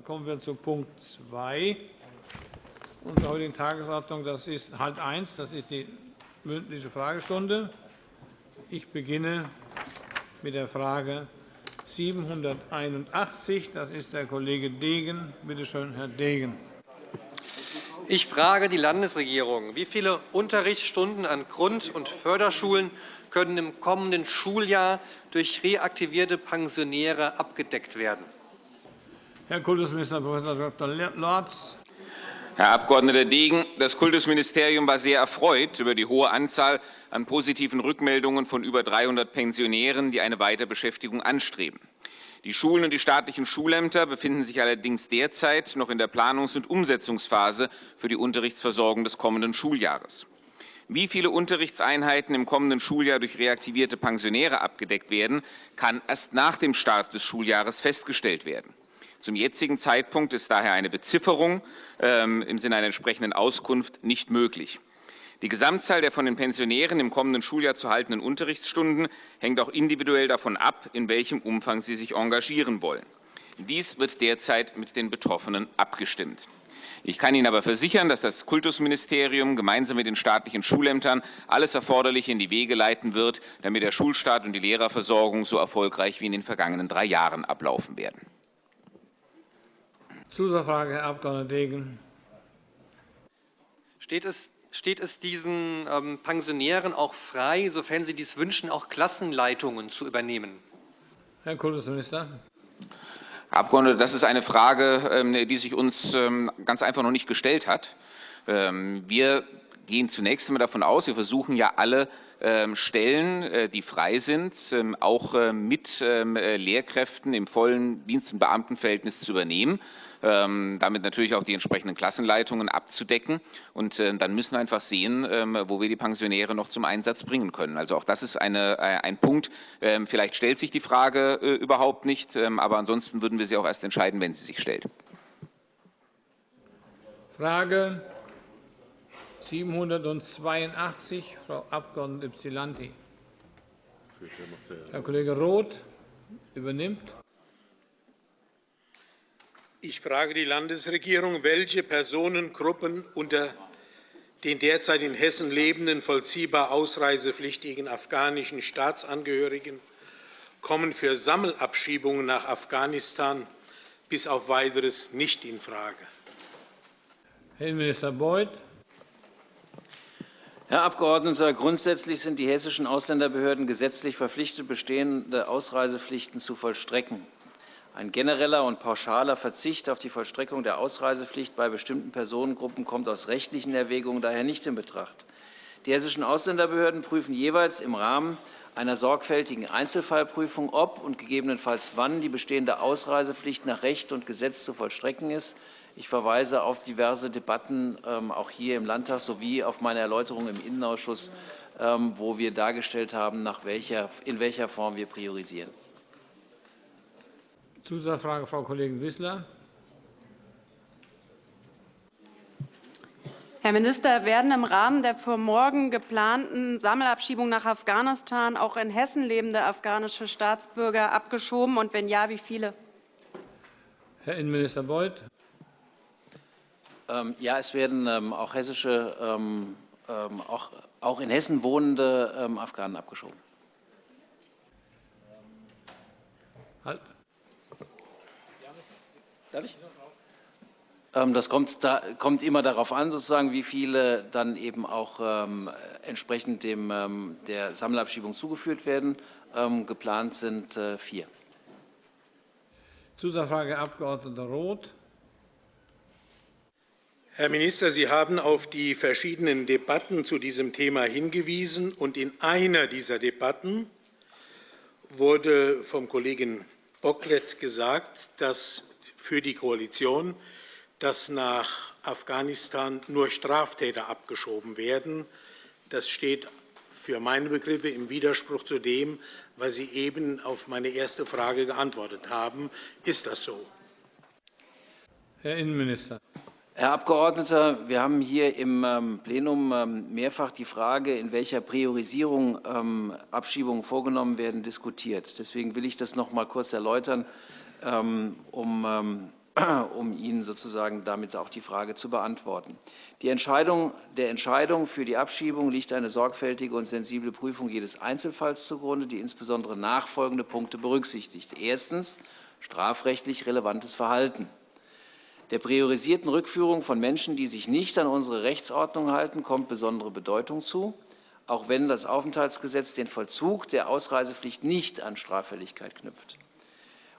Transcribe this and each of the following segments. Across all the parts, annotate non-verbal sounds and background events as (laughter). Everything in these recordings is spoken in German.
Dann kommen wir zu Punkt 2 unserer heutigen Tagesordnung. Das ist halt 1, das ist die mündliche Fragestunde. Ich beginne mit der Frage 781. Das ist der Kollege Degen. Bitte schön, Herr Degen. Ich frage die Landesregierung. Wie viele Unterrichtsstunden an Grund- und Förderschulen können im kommenden Schuljahr durch reaktivierte Pensionäre abgedeckt werden? Herr Kultusminister Prof. Dr. Lorz. Herr Abg. Degen, das Kultusministerium war sehr erfreut über die hohe Anzahl an positiven Rückmeldungen von über 300 Pensionären, die eine Weiterbeschäftigung anstreben. Die Schulen und die staatlichen Schulämter befinden sich allerdings derzeit noch in der Planungs- und Umsetzungsphase für die Unterrichtsversorgung des kommenden Schuljahres. Wie viele Unterrichtseinheiten im kommenden Schuljahr durch reaktivierte Pensionäre abgedeckt werden, kann erst nach dem Start des Schuljahres festgestellt werden. Zum jetzigen Zeitpunkt ist daher eine Bezifferung ähm, im Sinne einer entsprechenden Auskunft nicht möglich. Die Gesamtzahl der von den Pensionären im kommenden Schuljahr zu haltenden Unterrichtsstunden hängt auch individuell davon ab, in welchem Umfang sie sich engagieren wollen. Dies wird derzeit mit den Betroffenen abgestimmt. Ich kann Ihnen aber versichern, dass das Kultusministerium gemeinsam mit den staatlichen Schulämtern alles Erforderliche in die Wege leiten wird, damit der Schulstart und die Lehrerversorgung so erfolgreich wie in den vergangenen drei Jahren ablaufen werden. Zusatzfrage, Herr Abg. Degen. Steht es steht es diesen ähm, Pensionären auch frei, sofern sie dies wünschen, auch Klassenleitungen zu übernehmen? Herr Kultusminister. Herr Abgeordneter, das ist eine Frage, ähm, die sich uns ähm, ganz einfach noch nicht gestellt hat. Wir gehen zunächst einmal davon aus, wir versuchen ja alle Stellen, äh, die frei sind, auch mit Lehrkräften im vollen Dienst- und Beamtenverhältnis zu übernehmen. Ähm, damit natürlich auch die entsprechenden Klassenleitungen abzudecken. Und äh, dann müssen wir einfach sehen, ähm, wo wir die Pensionäre noch zum Einsatz bringen können. Also auch das ist eine, äh, ein Punkt. Ähm, vielleicht stellt sich die Frage äh, überhaupt nicht, aber ansonsten würden wir sie auch erst entscheiden, wenn sie sich stellt. Frage 782, Frau Abg. Ypsilanti. Herr Kollege Roth übernimmt. Ich frage die Landesregierung, welche Personengruppen unter den derzeit in Hessen lebenden vollziehbar ausreisepflichtigen afghanischen Staatsangehörigen kommen für Sammelabschiebungen nach Afghanistan bis auf Weiteres nicht infrage. Herr Innenminister Beuth. Herr Abgeordneter, grundsätzlich sind die hessischen Ausländerbehörden gesetzlich verpflichtet, bestehende Ausreisepflichten zu vollstrecken. Ein genereller und pauschaler Verzicht auf die Vollstreckung der Ausreisepflicht bei bestimmten Personengruppen kommt aus rechtlichen Erwägungen daher nicht in Betracht. Die hessischen Ausländerbehörden prüfen jeweils im Rahmen einer sorgfältigen Einzelfallprüfung, ob und gegebenenfalls wann die bestehende Ausreisepflicht nach Recht und Gesetz zu vollstrecken ist. Ich verweise auf diverse Debatten ähm, auch hier im Landtag sowie auf meine Erläuterung im Innenausschuss, ähm, wo wir dargestellt haben, in welcher Form wir priorisieren. Zusatzfrage, Frau Kollegin Wissler. Herr Minister, werden im Rahmen der für morgen geplanten Sammelabschiebung nach Afghanistan auch in Hessen lebende afghanische Staatsbürger abgeschoben, und wenn ja, wie viele? Herr Innenminister Beuth. Ähm, ja, es werden ähm, auch, hessische, ähm, auch in Hessen wohnende Afghanen abgeschoben. Halt. Darf ich? Das kommt, da, kommt, immer darauf an, sozusagen, wie viele dann eben auch ähm, entsprechend dem, ähm, der Sammelabschiebung zugeführt werden. Ähm, geplant sind äh, vier. Zusatzfrage, Herr Abg. Roth. Herr Minister, Sie haben auf die verschiedenen Debatten zu diesem Thema hingewiesen. Und in einer dieser Debatten wurde vom Kollegen Bocklet gesagt, dass für die Koalition, dass nach Afghanistan nur Straftäter abgeschoben werden. Das steht für meine Begriffe im Widerspruch zu dem, was Sie eben auf meine erste Frage geantwortet haben. Ist das so? Herr Innenminister. Herr Abgeordneter, wir haben hier im ähm, Plenum ähm, mehrfach die Frage, in welcher Priorisierung ähm, Abschiebungen vorgenommen werden, diskutiert. Deswegen will ich das noch einmal kurz erläutern. (clears throat) Um Ihnen sozusagen damit auch die Frage zu beantworten. Die Entscheidung, der Entscheidung für die Abschiebung liegt eine sorgfältige und sensible Prüfung jedes Einzelfalls zugrunde, die insbesondere nachfolgende Punkte berücksichtigt. Erstens strafrechtlich relevantes Verhalten. Der priorisierten Rückführung von Menschen, die sich nicht an unsere Rechtsordnung halten, kommt besondere Bedeutung zu, auch wenn das Aufenthaltsgesetz den Vollzug der Ausreisepflicht nicht an Straffälligkeit knüpft.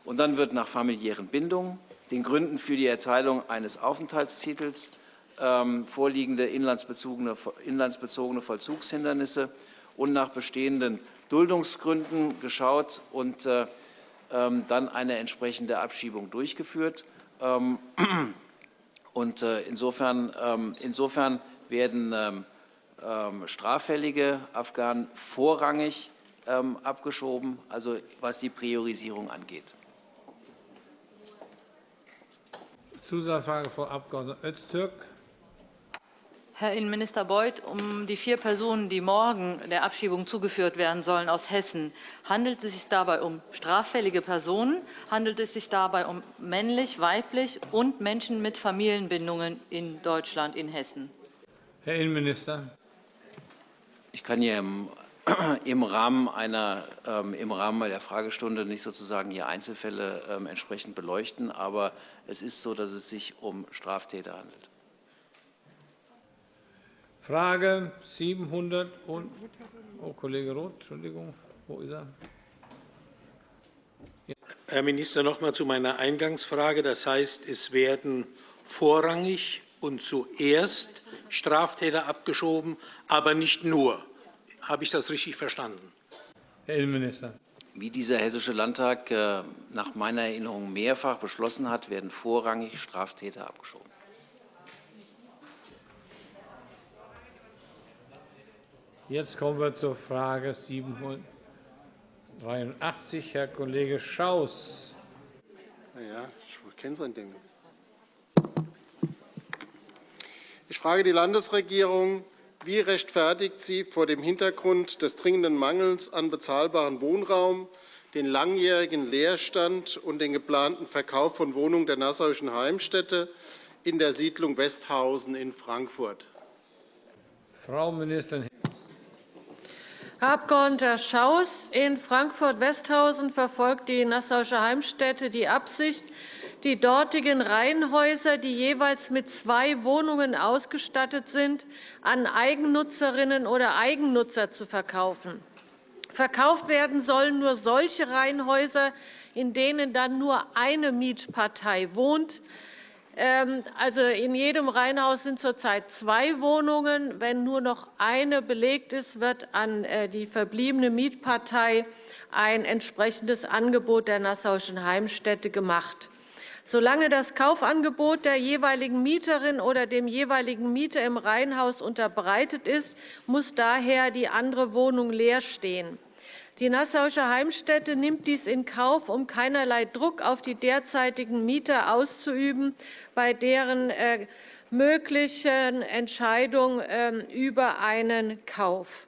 Und dann wird nach familiären Bindungen, den Gründen für die Erteilung eines Aufenthaltstitels ähm, vorliegende inlandsbezogene, Vollzugshindernisse und nach bestehenden Duldungsgründen geschaut und äh, ähm, dann eine entsprechende Abschiebung durchgeführt. Ähm, (clears throat) und äh, insofern, ähm, insofern werden ähm, straffällige Afghanen vorrangig abgeschoben, also was die Priorisierung angeht. Zusatzfrage, Frau Abg. Öztürk. Herr Innenminister Beuth, um die vier Personen, die morgen der Abschiebung zugeführt werden sollen aus Hessen, handelt es sich dabei um straffällige Personen? Handelt es sich dabei um männlich, weiblich und Menschen mit Familienbindungen in Deutschland, in Hessen? Herr Innenminister. Ich kann hier im, (clears throat) Rahmen einer, ähm, im Rahmen der Fragestunde nicht sozusagen hier Einzelfälle ähm, entsprechend beleuchten, aber es ist so, dass es sich um Straftäter handelt. Frage 700 und oh, Kollege Roth, Entschuldigung, wo ist er? Herr Minister, noch einmal zu meiner Eingangsfrage. Das heißt, es werden vorrangig und zuerst Straftäter abgeschoben, aber nicht nur. Habe ich das richtig verstanden? Herr Innenminister. Wie dieser Hessische Landtag äh, nach meiner Erinnerung mehrfach beschlossen hat, werden vorrangig Straftäter abgeschoben. Jetzt kommen wir zur Frage 783. Herr Kollege Schaus. Ja, ich kenne sein Ding. Ich frage die Landesregierung, wie rechtfertigt sie vor dem Hintergrund des dringenden Mangels an bezahlbarem Wohnraum den langjährigen Leerstand und den geplanten Verkauf von Wohnungen der Nassauischen Heimstätte in der Siedlung Westhausen in Frankfurt? Frau Ministerin. Abg. Schaus, in Frankfurt-Westhausen verfolgt die Nassauische Heimstätte die Absicht, die dortigen Reihenhäuser, die jeweils mit zwei Wohnungen ausgestattet sind, an Eigennutzerinnen oder Eigennutzer zu verkaufen. Verkauft werden sollen nur solche Reihenhäuser, in denen dann nur eine Mietpartei wohnt. Ähm, also in jedem Reihenhaus sind zurzeit zwei Wohnungen. Wenn nur noch eine belegt ist, wird an äh, die verbliebene Mietpartei ein entsprechendes Angebot der Nassauischen Heimstätte gemacht. Solange das Kaufangebot der jeweiligen Mieterin oder dem jeweiligen Mieter im Reihenhaus unterbreitet ist, muss daher die andere Wohnung leer stehen. Die Nassauische Heimstätte nimmt dies in Kauf, um keinerlei Druck auf die derzeitigen Mieter auszuüben, bei deren äh, möglichen Entscheidung ähm, über einen Kauf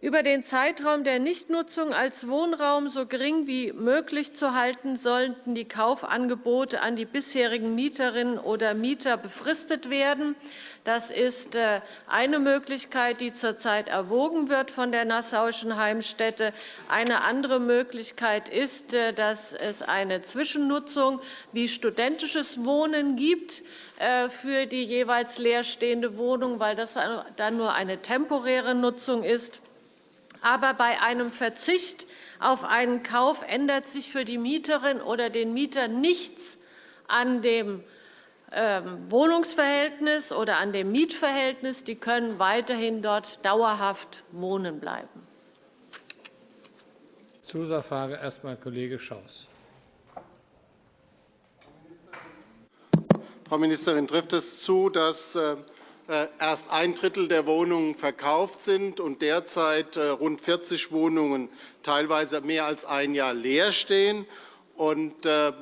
über den Zeitraum der Nichtnutzung als Wohnraum so gering wie möglich zu halten, sollten die Kaufangebote an die bisherigen Mieterinnen oder Mieter befristet werden. Das ist äh, eine Möglichkeit, die zurzeit erwogen wird von der Nassauischen Heimstätte. Eine andere Möglichkeit ist, äh, dass es eine Zwischennutzung wie studentisches Wohnen gibt äh, für die jeweils leerstehende Wohnung, weil das dann nur eine temporäre Nutzung ist. Aber bei einem Verzicht auf einen Kauf ändert sich für die Mieterin oder den Mieter nichts an dem Wohnungsverhältnis oder an dem Mietverhältnis. Die können weiterhin dort dauerhaft wohnen bleiben. Zusatzfrage erst einmal Kollege Schaus. Frau Ministerin, trifft es zu, dass äh, äh, erst ein Drittel der Wohnungen verkauft sind und derzeit äh, rund 40 Wohnungen teilweise mehr als ein Jahr leer stehen. Und äh,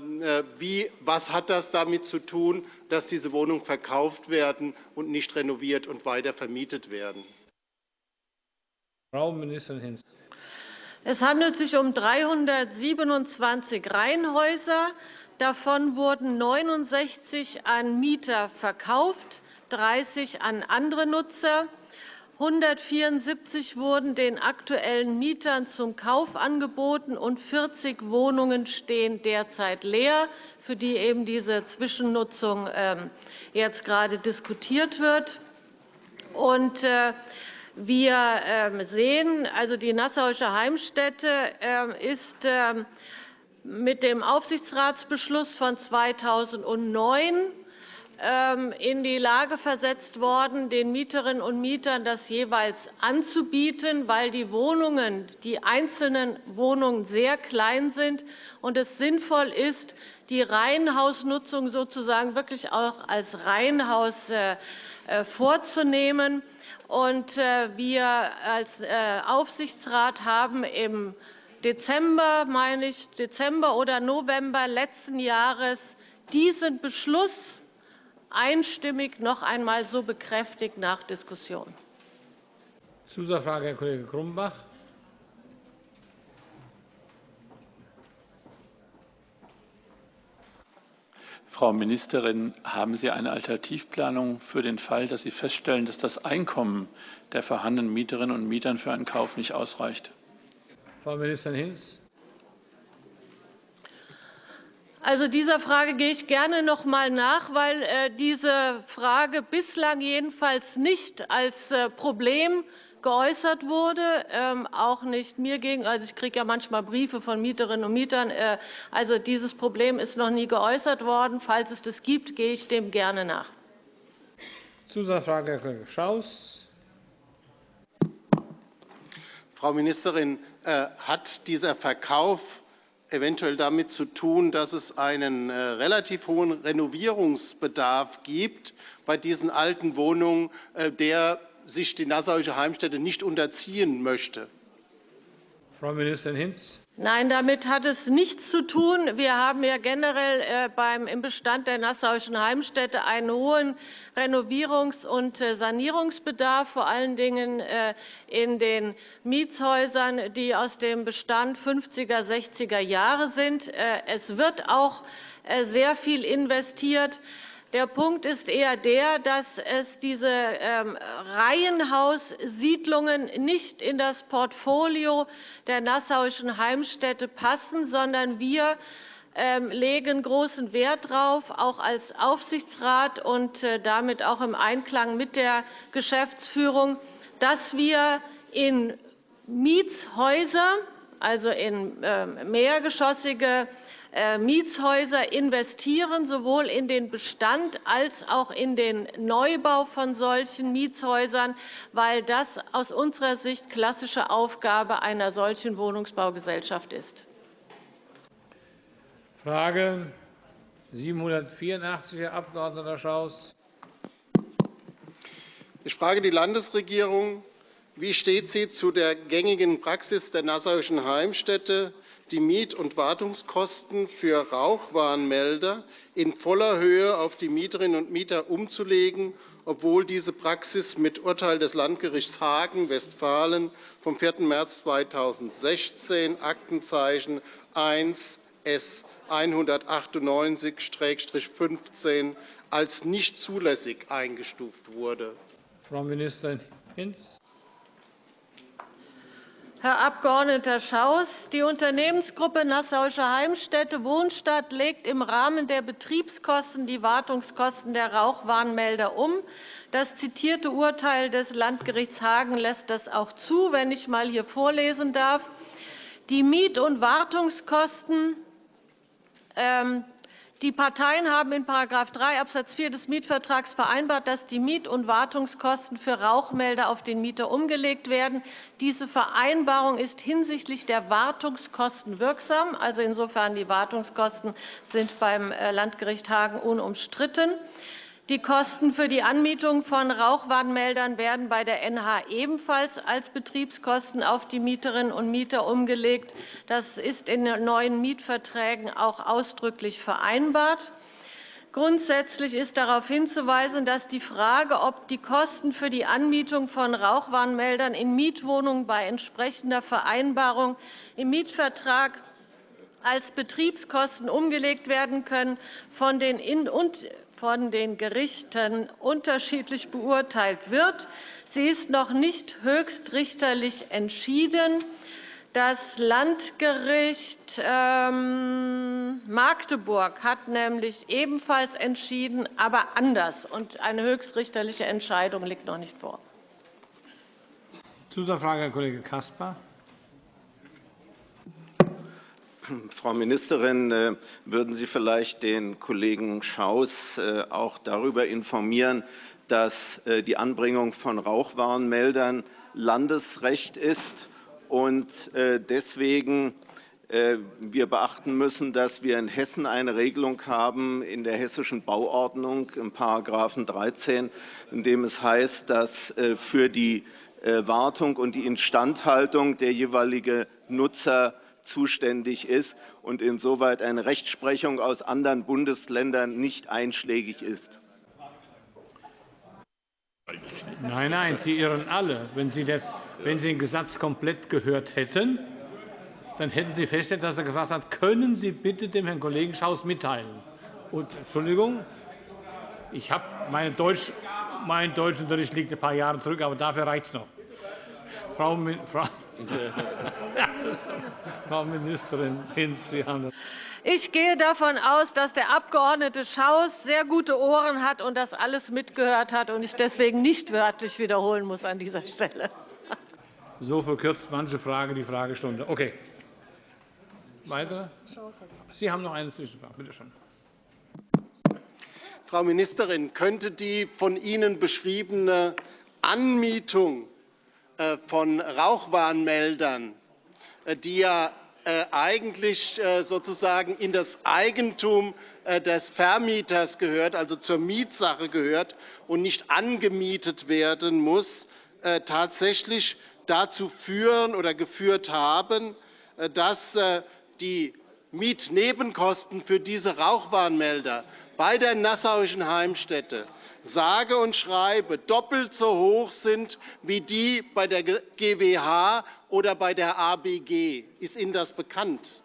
wie, was hat das damit zu tun, dass diese Wohnungen verkauft werden und nicht renoviert und weiter vermietet werden? Frau Ministerin Hinz. Es handelt sich um 327 Reihenhäuser Davon wurden 69 an Mieter verkauft, 30 an andere Nutzer. 174 wurden den aktuellen Mietern zum Kauf angeboten, und 40 Wohnungen stehen derzeit leer, für die eben diese Zwischennutzung ähm, jetzt gerade diskutiert wird. Äh, wir ähm, sehen, also die Nassauische Heimstätte ähm, ist mit dem Aufsichtsratsbeschluss von 2009 ähm, in die Lage versetzt worden, den Mieterinnen und Mietern das jeweils anzubieten, weil die Wohnungen, die einzelnen Wohnungen sehr klein sind und es sinnvoll ist, die Reihenhausnutzung sozusagen wirklich auch als Reihenhaus äh, äh, vorzunehmen. Äh, wir als Aufsichtsrat haben im Dezember, meine ich, Dezember oder November letzten Jahres diesen Beschluss einstimmig noch einmal so bekräftigt nach Diskussion. Zusatzfrage, Herr Kollege Grumbach. Frau Ministerin, haben Sie eine Alternativplanung für den Fall, dass Sie feststellen, dass das Einkommen der vorhandenen Mieterinnen und Mieter für einen Kauf nicht ausreicht? Frau Ministerin Hinz. Also dieser Frage gehe ich gerne noch einmal nach, weil äh, diese Frage bislang jedenfalls nicht als äh, Problem geäußert wurde, ähm, auch nicht mir gegenüber. Also ich kriege ja manchmal Briefe von Mieterinnen und Mietern. Äh, also dieses Problem ist noch nie geäußert worden. Falls es das gibt, gehe ich dem gerne nach. Zusatzfrage, Herr Kollege Schaus. Frau Ministerin, hat dieser Verkauf eventuell damit zu tun, dass es einen äh, relativ hohen Renovierungsbedarf gibt bei diesen alten Wohnungen, äh, der sich die Nassauische Heimstätte nicht unterziehen möchte? Frau Ministerin Hinz. Nein, damit hat es nichts zu tun. Wir haben ja generell äh, im Bestand der Nassauischen Heimstätte einen hohen Renovierungs- und äh, Sanierungsbedarf, vor allen Dingen äh, in den Mietshäusern, die aus dem Bestand 50er, 60er Jahre sind. Es wird auch sehr viel investiert. Der Punkt ist eher der, dass es diese ähm, Reihenhaussiedlungen nicht in das Portfolio der Nassauischen Heimstätte passen, sondern wir ähm, legen großen Wert darauf, auch als Aufsichtsrat und äh, damit auch im Einklang mit der Geschäftsführung, dass wir in Mietshäuser, also in ähm, mehrgeschossige Mietshäuser investieren, sowohl in den Bestand als auch in den Neubau von solchen Mietshäusern, weil das aus unserer Sicht klassische Aufgabe einer solchen Wohnungsbaugesellschaft ist. Frage 784, Herr Abg. Schaus. Ich frage die Landesregierung. Wie steht sie zu der gängigen Praxis der Nassauischen Heimstätte, die Miet- und Wartungskosten für Rauchwarnmelder in voller Höhe auf die Mieterinnen und Mieter umzulegen, obwohl diese Praxis mit Urteil des Landgerichts Hagen, Westfalen vom 4. März 2016, Aktenzeichen 1 S 198-15 als nicht zulässig eingestuft wurde. Frau Ministerin Hinz. Herr Abg. Schaus, die Unternehmensgruppe Nassauische Heimstätte Wohnstadt legt im Rahmen der Betriebskosten die Wartungskosten der Rauchwarnmelder um. Das zitierte Urteil des Landgerichts Hagen lässt das auch zu, wenn ich einmal hier vorlesen darf. Die Miet- und Wartungskosten ähm, die Parteien haben in § 3 Abs. 4 des Mietvertrags vereinbart, dass die Miet- und Wartungskosten für Rauchmelder auf den Mieter umgelegt werden. Diese Vereinbarung ist hinsichtlich der Wartungskosten wirksam. Also insofern die Wartungskosten sind beim äh, Landgericht Hagen unumstritten. Die Kosten für die Anmietung von Rauchwarnmeldern werden bei der NH ebenfalls als Betriebskosten auf die Mieterinnen und Mieter umgelegt. Das ist in den neuen Mietverträgen auch ausdrücklich vereinbart. Grundsätzlich ist darauf hinzuweisen, dass die Frage, ob die Kosten für die Anmietung von Rauchwarnmeldern in Mietwohnungen bei entsprechender Vereinbarung im Mietvertrag als Betriebskosten umgelegt werden können, von den, von den Gerichten unterschiedlich beurteilt wird. Sie ist noch nicht höchstrichterlich entschieden. Das Landgericht ähm, Magdeburg hat nämlich ebenfalls entschieden, aber anders. Eine höchstrichterliche Entscheidung liegt noch nicht vor. Zusatzfrage, Herr Kollege Caspar. Frau Ministerin, äh, würden Sie vielleicht den Kollegen Schaus äh, auch darüber informieren, dass äh, die Anbringung von Rauchwarnmeldern Landesrecht ist und deswegen wir beachten müssen, dass wir in Hessen eine Regelung haben in der hessischen Bauordnung im § 13, in dem es heißt, dass für die Wartung und die Instandhaltung der jeweilige Nutzer zuständig ist und insoweit eine Rechtsprechung aus anderen Bundesländern nicht einschlägig ist. Nein, nein, Sie irren alle. Wenn Sie, das, wenn Sie den Gesetz komplett gehört hätten, dann hätten Sie festgestellt, dass er gesagt hat, können Sie bitte dem Herrn Kollegen Schaus mitteilen. Und, Entschuldigung, ich habe meine Deutsch, mein Deutschunterricht liegt ein paar Jahre zurück, aber dafür reicht es noch. Frau, Frau, (laughs) Frau Ministerin Hinz, Sie haben das. Ich gehe davon aus, dass der Abg. Schaus sehr gute Ohren hat und das alles mitgehört hat und ich deswegen nicht wörtlich wiederholen muss an dieser Stelle. So verkürzt manche Frage die Fragestunde. Okay. Weitere? Sie haben noch eine Zwischenfrage. Bitte schön. Frau Ministerin, könnte die von Ihnen beschriebene Anmietung von Rauchwarnmeldern, äh, die ja äh, eigentlich sozusagen in das Eigentum des Vermieters gehört, also zur Mietsache gehört und nicht angemietet werden muss, tatsächlich dazu führen oder geführt haben, dass die Mietnebenkosten für diese Rauchwarnmelder bei der Nassauischen Heimstätte sage und schreibe doppelt so hoch sind wie die bei der GWH oder bei der ABG. Ist Ihnen das bekannt?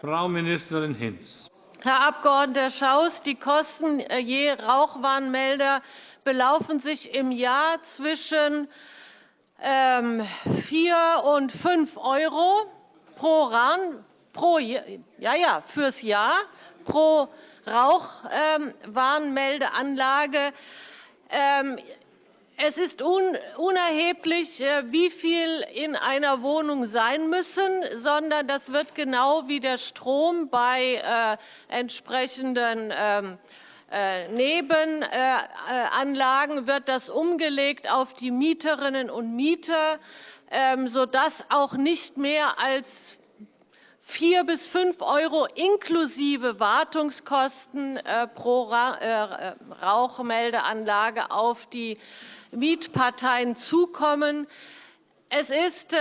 Frau Ministerin Hinz. Herr Abg. Schaus, die Kosten äh, je Rauchwarnmelder belaufen sich im Jahr zwischen 4 ähm, und 5 € pro, Ran, pro ja, ja, fürs Jahr pro Rauchwarnmeldeanlage. Ähm, es ist unerheblich, äh, wie viel in einer Wohnung sein müssen, sondern das wird genau wie der Strom bei äh, entsprechenden ähm, äh, Nebenanlagen wird das umgelegt auf die Mieterinnen und Mieter, ähm, sodass auch nicht mehr als 4 bis 5 € inklusive Wartungskosten äh, pro äh, Rauchmeldeanlage auf die Mietparteien zukommen. Es ist äh,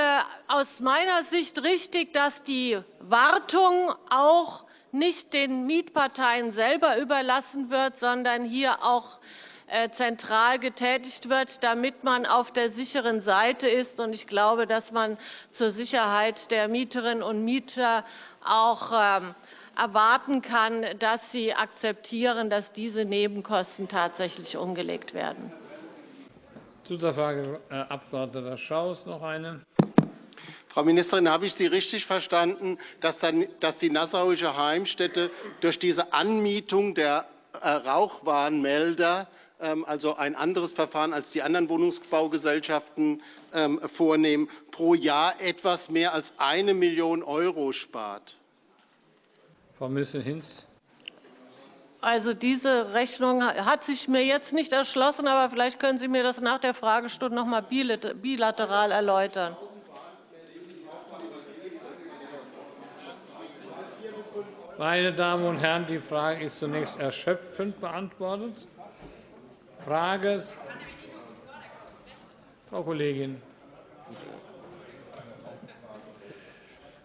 aus meiner Sicht richtig, dass die Wartung auch nicht den Mietparteien selber überlassen wird, sondern hier auch äh, zentral getätigt wird, damit man auf der sicheren Seite ist. Ich glaube, dass man zur Sicherheit der Mieterinnen und Mieter auch ähm, erwarten kann, dass sie akzeptieren, dass diese Nebenkosten tatsächlich umgelegt werden. Zusatzfrage, Herr Abg. Schaus. Noch eine. Frau Ministerin, habe ich Sie richtig verstanden, dass die Nassauische Heimstätte durch diese Anmietung der äh, Rauchwarnmelder also ein anderes Verfahren als die anderen Wohnungsbaugesellschaften ähm, vornehmen, pro Jahr etwas mehr als 1 Million € spart. Frau Ministerin Hinz. Also, diese Rechnung hat sich mir jetzt nicht erschlossen, aber vielleicht können Sie mir das nach der Fragestunde noch einmal bilateral erläutern. Meine Damen und Herren, die Frage ist zunächst erschöpfend beantwortet. Frage. Frau Kollegin.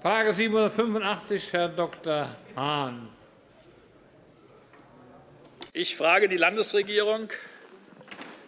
Frage 785, Herr Dr. Hahn. Ich frage die Landesregierung,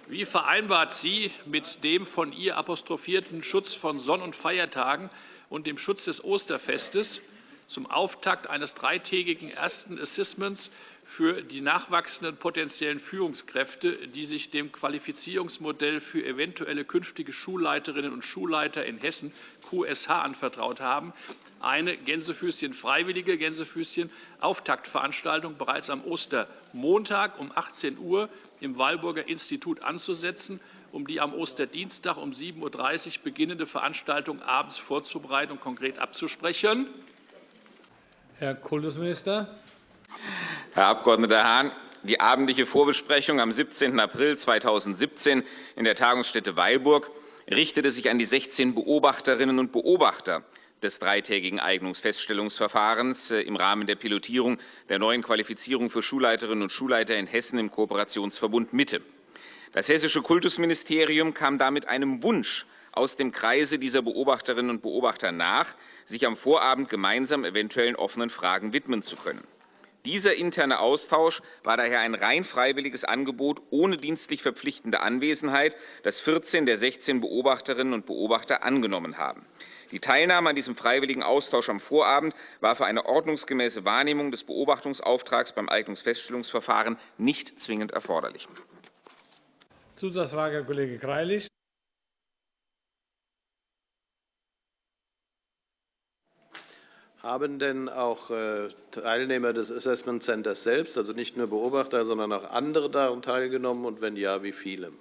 wie vereinbart sie mit dem von ihr apostrophierten Schutz von Sonn- und Feiertagen und dem Schutz des Osterfestes zum Auftakt eines dreitägigen ersten Assessments für die nachwachsenden potenziellen Führungskräfte, die sich dem Qualifizierungsmodell für eventuelle künftige Schulleiterinnen und Schulleiter in Hessen QSH anvertraut haben, eine Gänsefüßchen freiwillige Gänsefüßchen Auftaktveranstaltung bereits am Ostermontag um 18 Uhr im Walburger Institut anzusetzen, um die am Osterdienstag um 7.30 Uhr beginnende Veranstaltung abends vorzubereiten und konkret abzusprechen. Herr Kultusminister. Herr Abg. Hahn, die abendliche Vorbesprechung am 17. April 2017 in der Tagungsstätte Weilburg richtete sich an die 16 Beobachterinnen und Beobachter des dreitägigen Eignungsfeststellungsverfahrens äh, im Rahmen der Pilotierung der neuen Qualifizierung für Schulleiterinnen und Schulleiter in Hessen im Kooperationsverbund Mitte. Das Hessische Kultusministerium kam damit einem Wunsch aus dem Kreise dieser Beobachterinnen und Beobachter nach, sich am Vorabend gemeinsam eventuellen offenen Fragen widmen zu können. Dieser interne Austausch war daher ein rein freiwilliges Angebot ohne dienstlich verpflichtende Anwesenheit, das 14 der 16 Beobachterinnen und Beobachter angenommen haben. Die Teilnahme an diesem freiwilligen Austausch am Vorabend war für eine ordnungsgemäße Wahrnehmung des Beobachtungsauftrags beim Eignungsfeststellungsverfahren nicht zwingend erforderlich. Zusatzfrage, Herr Kollege Greilich. Haben denn auch äh, Teilnehmer des Assessment Centers selbst, also nicht nur Beobachter, sondern auch andere daran teilgenommen? Und wenn ja, wie viele?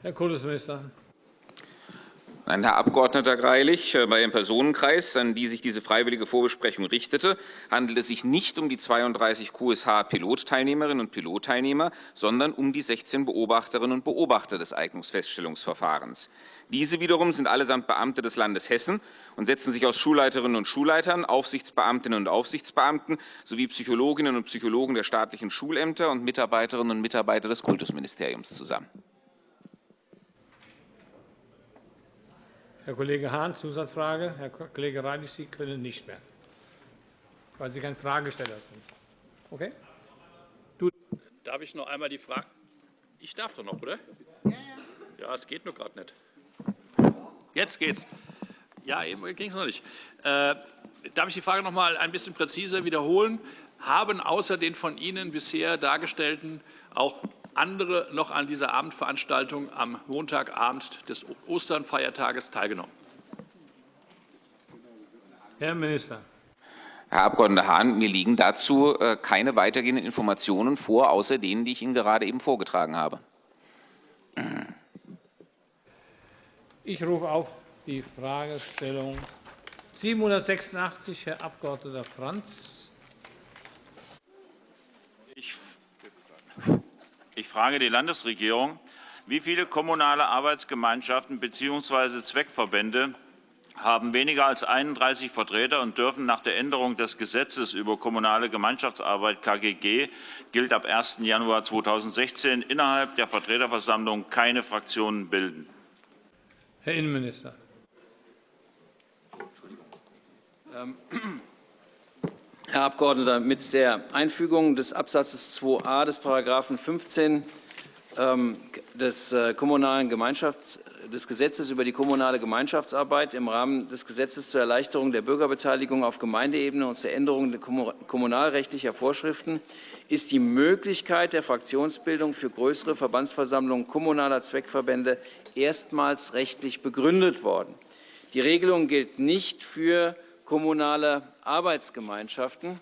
Herr Kultusminister. Nein, Herr Abg. Greilich, äh, bei dem Personenkreis, an die sich diese freiwillige Vorbesprechung richtete, handelt es sich nicht um die 32 QSH-Pilotteilnehmerinnen und Pilotteilnehmer, sondern um die 16 Beobachterinnen und Beobachter des Eignungsfeststellungsverfahrens. Diese wiederum sind allesamt Beamte des Landes Hessen und setzen sich aus Schulleiterinnen und Schulleitern, Aufsichtsbeamtinnen und Aufsichtsbeamten sowie Psychologinnen und Psychologen der staatlichen Schulämter und Mitarbeiterinnen und Mitarbeiter des Kultusministeriums zusammen. Herr Kollege Hahn, Zusatzfrage. Herr Kollege Reilich, Sie können nicht mehr, weil Sie kein Fragesteller sind. Okay? Darf ich noch einmal die Frage? Ich darf doch noch, oder? Ja, ja. Ja, es geht nur gerade nicht. Jetzt geht's. Ja, eben ging es noch nicht. Äh, darf ich die Frage noch einmal ein bisschen präziser wiederholen? Haben außer den von Ihnen bisher dargestellten auch andere noch an dieser Abendveranstaltung am Montagabend des Osternfeiertages teilgenommen? Herr Minister. Herr Abg. Hahn, mir liegen dazu äh, keine weitergehenden Informationen vor, außer denen, die ich Ihnen gerade eben vorgetragen habe. Ich rufe auf die Fragestellung 786, Herr Abg. Franz. Ich frage die Landesregierung, wie viele kommunale Arbeitsgemeinschaften bzw. Zweckverbände haben weniger als 31 Vertreter und dürfen nach der Änderung des Gesetzes über kommunale Gemeinschaftsarbeit KGG gilt ab 1. Januar 2016 innerhalb der Vertreterversammlung keine Fraktionen bilden. Herr Innenminister. Ähm, (clears throat) Herr Abgeordneter, mit der Einfügung des Absatzes 2a des § 15 ähm, des, äh, kommunalen Gemeinschafts des Gesetzes über die kommunale Gemeinschaftsarbeit im Rahmen des Gesetzes zur Erleichterung der Bürgerbeteiligung auf Gemeindeebene und zur Änderung kommunalrechtlicher Vorschriften ist die Möglichkeit der Fraktionsbildung für größere Verbandsversammlungen kommunaler Zweckverbände erstmals rechtlich begründet worden. Die Regelung gilt nicht für kommunale Arbeitsgemeinschaften.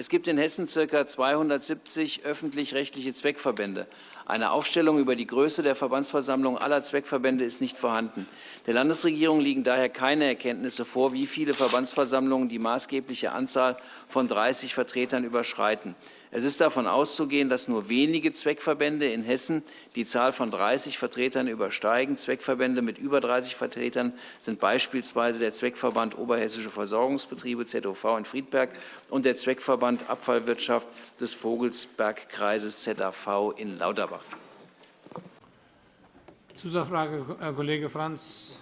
Es gibt in Hessen ca. 270 öffentlich-rechtliche Zweckverbände. Eine Aufstellung über die Größe der Verbandsversammlung aller Zweckverbände ist nicht vorhanden. Der Landesregierung liegen daher keine Erkenntnisse vor, wie viele Verbandsversammlungen die maßgebliche Anzahl von 30 Vertretern überschreiten. Es ist davon auszugehen, dass nur wenige Zweckverbände in Hessen die Zahl von 30 Vertretern übersteigen. Zweckverbände mit über 30 Vertretern sind beispielsweise der Zweckverband Oberhessische Versorgungsbetriebe ZOV in Friedberg und der Zweckverband Abfallwirtschaft des Vogelsbergkreises ZAV in Lauterbach. Zusatzfrage, Herr Kollege Franz.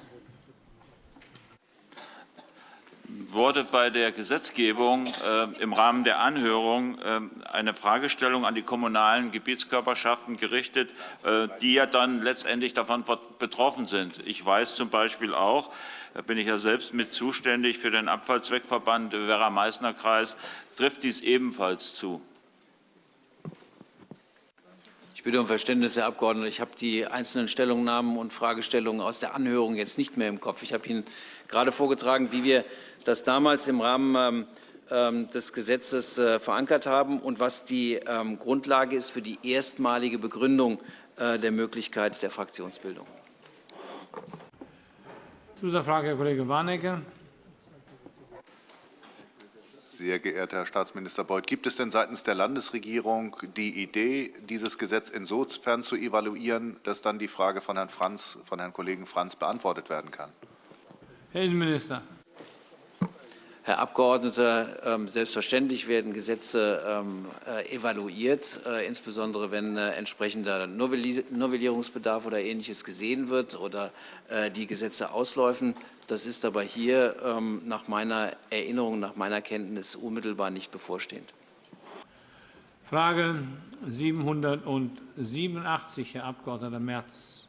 Wurde bei der Gesetzgebung äh, im Rahmen der Anhörung äh, eine Fragestellung an die kommunalen Gebietskörperschaften gerichtet, äh, die ja dann letztendlich davon betroffen sind. Ich weiß zum Beispiel auch, da bin ich ja selbst mit zuständig für den Abfallzweckverband Werra-Meißner-Kreis, trifft dies ebenfalls zu. Ich bitte um Verständnis, Herr Abgeordneter. Ich habe die einzelnen Stellungnahmen und Fragestellungen aus der Anhörung jetzt nicht mehr im Kopf. Ich habe Ihnen gerade vorgetragen, wie wir das damals im Rahmen ähm, ähm, des Gesetzes äh, verankert haben und was die ähm, Grundlage ist für die erstmalige Begründung äh, der Möglichkeit der Fraktionsbildung. Zusatzfrage, Herr Kollege Warnecke. Sehr geehrter Herr Staatsminister Beuth, gibt es denn seitens der Landesregierung die Idee, dieses Gesetz insofern zu evaluieren, dass dann die Frage von Herrn, Franz, von Herrn Kollegen Franz beantwortet werden kann? Herr Innenminister. Herr Abgeordneter, ähm, selbstverständlich werden Gesetze ähm, äh, evaluiert, äh, insbesondere wenn äh, entsprechender Novellierungsbedarf oder Ähnliches gesehen wird oder die Gesetze ausläufen. Das ist aber hier ähm, nach meiner Erinnerung, nach meiner Kenntnis unmittelbar nicht bevorstehend. Frage 787, Herr Abg. Merz.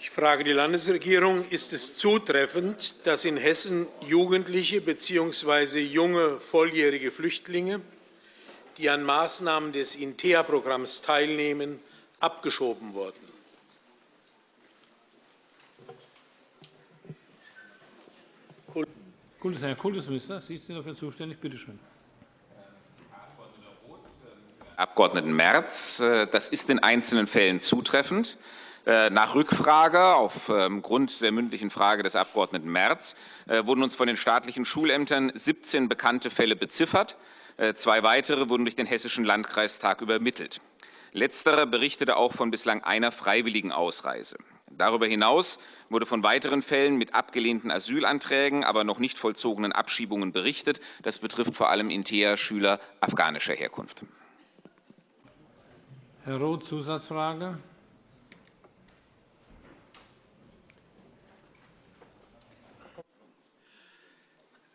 Ich frage die Landesregierung. Ist es zutreffend, dass in Hessen Jugendliche bzw. junge volljährige Flüchtlinge, die an Maßnahmen des INTEA-Programms teilnehmen, abgeschoben wurden? Herr Kultusminister, Sie sind dafür zuständig. Bitte schön. Abgeordneten Merz. Äh, das ist in einzelnen Fällen zutreffend. Äh, nach Rückfrage aufgrund ähm, der mündlichen Frage des Abgeordneten Merz äh, wurden uns von den staatlichen Schulämtern 17 bekannte Fälle beziffert. Zwei weitere wurden durch den Hessischen Landkreistag übermittelt. Letzterer berichtete auch von bislang einer freiwilligen Ausreise. Darüber hinaus wurde von weiteren Fällen mit abgelehnten Asylanträgen, aber noch nicht vollzogenen Abschiebungen berichtet. Das betrifft vor allem Intea-Schüler afghanischer Herkunft. Herr Roth, Zusatzfrage.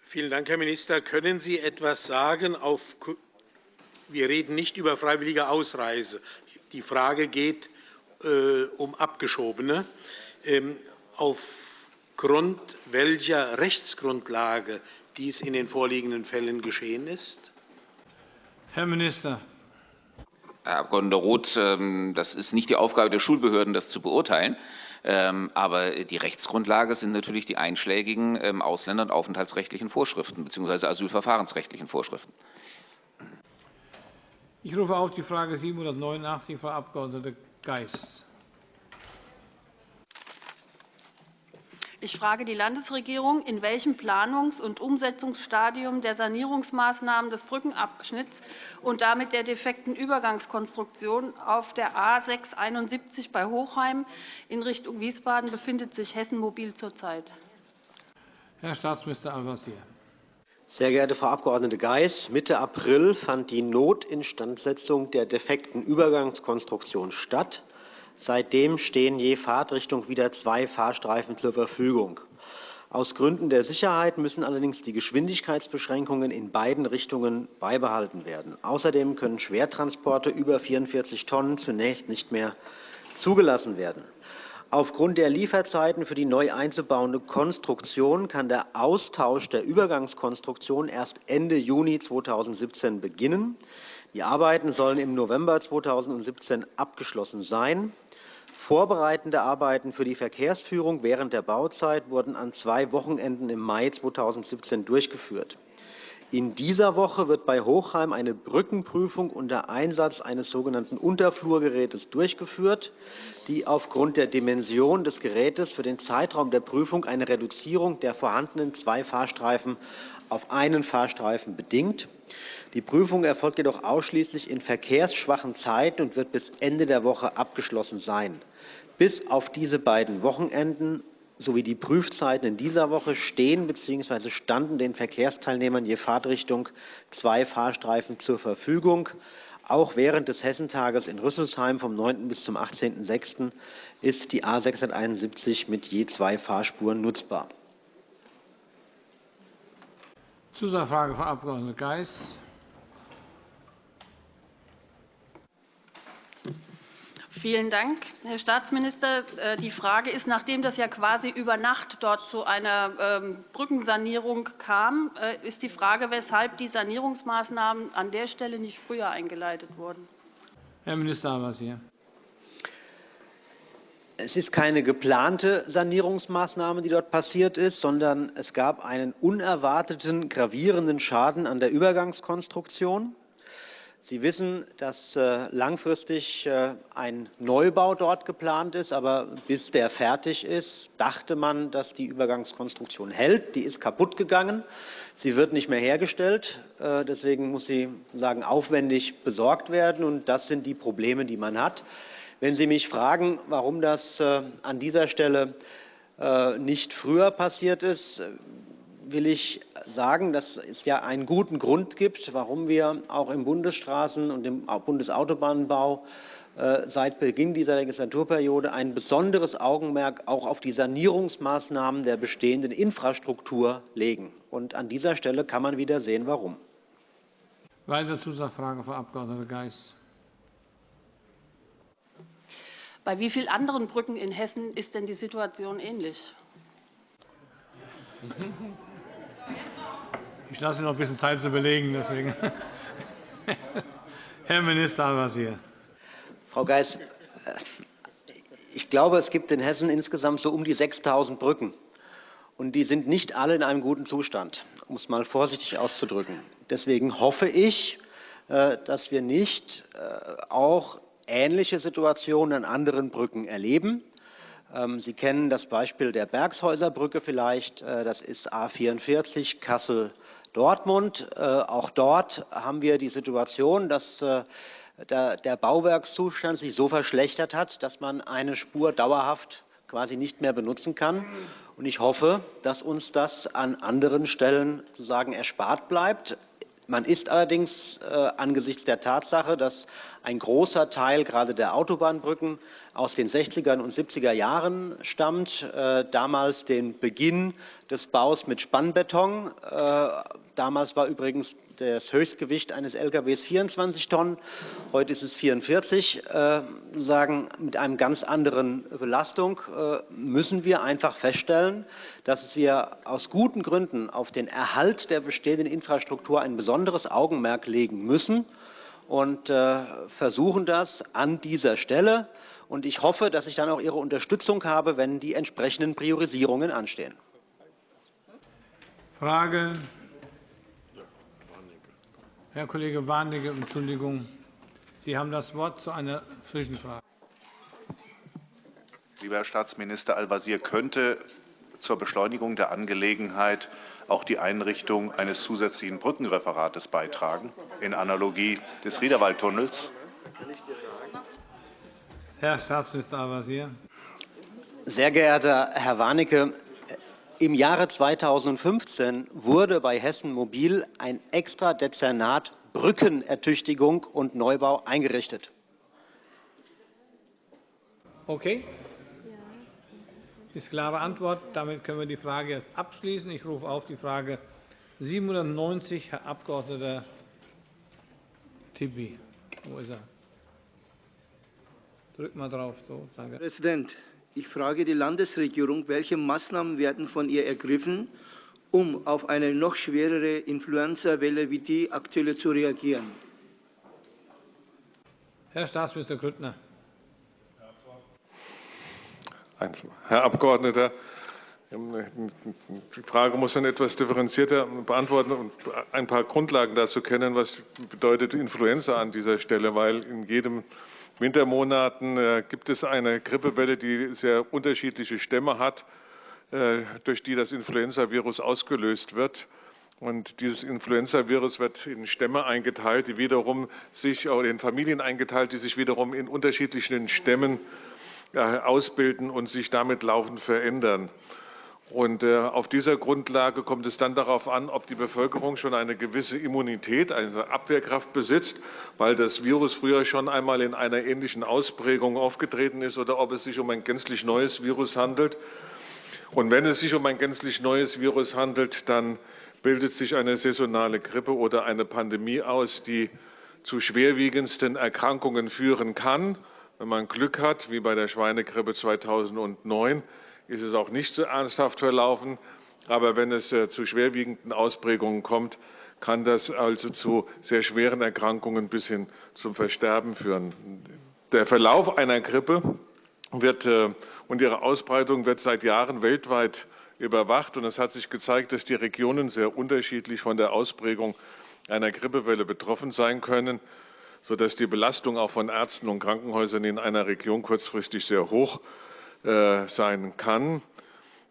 Vielen Dank, Herr Minister. Können Sie etwas sagen? Auf, wir reden nicht über freiwillige Ausreise. Die Frage geht äh, um Abgeschobene. Ähm, aufgrund welcher Rechtsgrundlage dies in den vorliegenden Fällen geschehen ist? Herr Minister. Herr Abg. Roth, ähm, das ist nicht die Aufgabe der Schulbehörden, das zu beurteilen. Ähm, aber die Rechtsgrundlage sind natürlich die einschlägigen ähm, Ausländer- und aufenthaltsrechtlichen Vorschriften bzw. asylverfahrensrechtlichen Vorschriften. Ich rufe auf die Frage 789, Frau Abg. Geis. Ich frage die Landesregierung, in welchem Planungs- und Umsetzungsstadium der Sanierungsmaßnahmen des Brückenabschnitts und damit der defekten Übergangskonstruktion auf der A 671 bei Hochheim in Richtung Wiesbaden befindet sich Hessen Mobil zurzeit. Herr Staatsminister Al-Wazir. Sehr geehrte Frau Abg. Geis, Mitte April fand die Notinstandsetzung der defekten Übergangskonstruktion statt. Seitdem stehen je Fahrtrichtung wieder zwei Fahrstreifen zur Verfügung. Aus Gründen der Sicherheit müssen allerdings die Geschwindigkeitsbeschränkungen in beiden Richtungen beibehalten werden. Außerdem können Schwertransporte über 44 Tonnen zunächst nicht mehr zugelassen werden. Aufgrund der Lieferzeiten für die neu einzubauende Konstruktion kann der Austausch der Übergangskonstruktion erst Ende Juni 2017 beginnen. Die Arbeiten sollen im November 2017 abgeschlossen sein. Vorbereitende Arbeiten für die Verkehrsführung während der Bauzeit wurden an zwei Wochenenden im Mai 2017 durchgeführt. In dieser Woche wird bei Hochheim eine Brückenprüfung unter Einsatz eines sogenannten Unterflurgerätes durchgeführt, die aufgrund der Dimension des Gerätes für den Zeitraum der Prüfung eine Reduzierung der vorhandenen zwei Fahrstreifen auf einen Fahrstreifen bedingt. Die Prüfung erfolgt jedoch ausschließlich in verkehrsschwachen Zeiten und wird bis Ende der Woche abgeschlossen sein. Bis auf diese beiden Wochenenden sowie die Prüfzeiten in dieser Woche stehen bzw. standen den Verkehrsteilnehmern je Fahrtrichtung zwei Fahrstreifen zur Verfügung. Auch während des Hessentages in Rüsselsheim vom 9. bis zum 18.06. ist die A 671 mit je zwei Fahrspuren nutzbar. Zusatzfrage, Frau Abg. Geis. Vielen Dank, Herr Staatsminister. Äh, die Frage ist, nachdem das ja quasi über Nacht dort zu einer ähm, Brückensanierung kam, äh, ist die Frage, weshalb die Sanierungsmaßnahmen an der Stelle nicht früher eingeleitet wurden. Herr Minister Al-Wazir. Es ist keine geplante Sanierungsmaßnahme, die dort passiert ist, sondern es gab einen unerwarteten, gravierenden Schaden an der Übergangskonstruktion. Sie wissen, dass äh, langfristig äh, ein Neubau dort geplant ist. Aber bis der fertig ist, dachte man, dass die Übergangskonstruktion hält. Die ist kaputt gegangen. Sie wird nicht mehr hergestellt. Äh, deswegen muss sie sagen, aufwendig besorgt werden. Und das sind die Probleme, die man hat. Wenn Sie mich fragen, warum das an dieser Stelle nicht früher passiert ist, will ich sagen, dass es ja einen guten Grund gibt, warum wir auch im Bundesstraßen- und im Bundesautobahnbau äh, seit Beginn dieser Legislaturperiode ein besonderes Augenmerk auch auf die Sanierungsmaßnahmen der bestehenden Infrastruktur legen. Und an dieser Stelle kann man wieder sehen, warum. Weitere Zusatzfrage, Frau Abg. Geis. Bei wie vielen anderen Brücken in Hessen ist denn die Situation ähnlich? Ich lasse Ihnen noch ein bisschen Zeit zu überlegen. Deswegen. (laughs) Herr Minister Al-Wazir. Frau Geis, äh, ich glaube, es gibt in Hessen insgesamt so um die 6.000 Brücken. Und die sind nicht alle in einem guten Zustand, um es mal vorsichtig auszudrücken. Deswegen hoffe ich, äh, dass wir nicht äh, auch ähnliche Situationen an anderen Brücken erleben. Ähm, Sie kennen das Beispiel der Bergshäuserbrücke vielleicht. Das ist A 44 Kassel Dortmund. Äh, auch dort haben wir die Situation, dass äh, der Bauwerkszustand sich so verschlechtert hat, dass man eine Spur dauerhaft quasi nicht mehr benutzen kann. Und ich hoffe, dass uns das an anderen Stellen sozusagen erspart bleibt. Man ist allerdings äh, angesichts der Tatsache, dass ein großer Teil gerade der Autobahnbrücken aus den 60er und 70er Jahren stammt, äh, damals den Beginn des Baus mit Spannbeton. Äh, damals war übrigens das Höchstgewicht eines LKWs 24 Tonnen, heute ist es 44, äh, sagen mit einer ganz anderen Belastung, äh, müssen wir einfach feststellen, dass wir aus guten Gründen auf den Erhalt der bestehenden Infrastruktur ein besonderes Augenmerk legen müssen und äh, versuchen das an dieser Stelle. Und ich hoffe, dass ich dann auch Ihre Unterstützung habe, wenn die entsprechenden Priorisierungen anstehen. Frage Herr Kollege Warnecke, Entschuldigung. Sie haben das Wort zu einer Zwischenfrage. Lieber Herr Staatsminister Al-Wazir, könnte zur Beschleunigung der Angelegenheit auch die Einrichtung eines zusätzlichen Brückenreferates beitragen, in Analogie des Riederwaldtunnels? Herr Staatsminister Al-Wazir. Sehr geehrter Herr Warnecke, im Jahre 2015 wurde bei Hessen Mobil ein extra Dezernat Brückenertüchtigung und Neubau eingerichtet. Okay. Ist klare Antwort. Damit können wir die Frage jetzt abschließen. Ich rufe auf die Frage 790, Herr Abg. Tibi. Wo ist er? Drück mal drauf. So, danke. Herr Präsident, ich frage die Landesregierung, welche Maßnahmen werden von ihr ergriffen, um auf eine noch schwerere Influenza-Welle wie die aktuelle zu reagieren? Herr Staatsminister Grüttner. Herr Abgeordneter, die Frage muss man etwas differenzierter beantworten und ein paar Grundlagen dazu kennen, was bedeutet Influenza an dieser Stelle, weil in jedem Wintermonaten äh, gibt es eine Grippewelle, die sehr unterschiedliche Stämme hat, äh, durch die das Influenzavirus ausgelöst wird. Und dieses Influenzavirus wird in Stämme eingeteilt, die wiederum sich, oder in Familien eingeteilt, die sich wiederum in unterschiedlichen Stämmen ausbilden und sich damit laufend verändern. Und auf dieser Grundlage kommt es dann darauf an, ob die Bevölkerung schon eine gewisse Immunität, eine Abwehrkraft besitzt, weil das Virus früher schon einmal in einer ähnlichen Ausprägung aufgetreten ist, oder ob es sich um ein gänzlich neues Virus handelt. Und wenn es sich um ein gänzlich neues Virus handelt, dann bildet sich eine saisonale Grippe oder eine Pandemie aus, die zu schwerwiegendsten Erkrankungen führen kann. Wenn man Glück hat, wie bei der Schweinegrippe 2009, ist es auch nicht so ernsthaft verlaufen. Aber wenn es äh, zu schwerwiegenden Ausprägungen kommt, kann das also zu sehr schweren Erkrankungen bis hin zum Versterben führen. Der Verlauf einer Grippe wird, äh, und ihre Ausbreitung wird seit Jahren weltweit überwacht. Und es hat sich gezeigt, dass die Regionen sehr unterschiedlich von der Ausprägung einer Grippewelle betroffen sein können, sodass die Belastung auch von Ärzten und Krankenhäusern in einer Region kurzfristig sehr hoch ist äh, sein kann.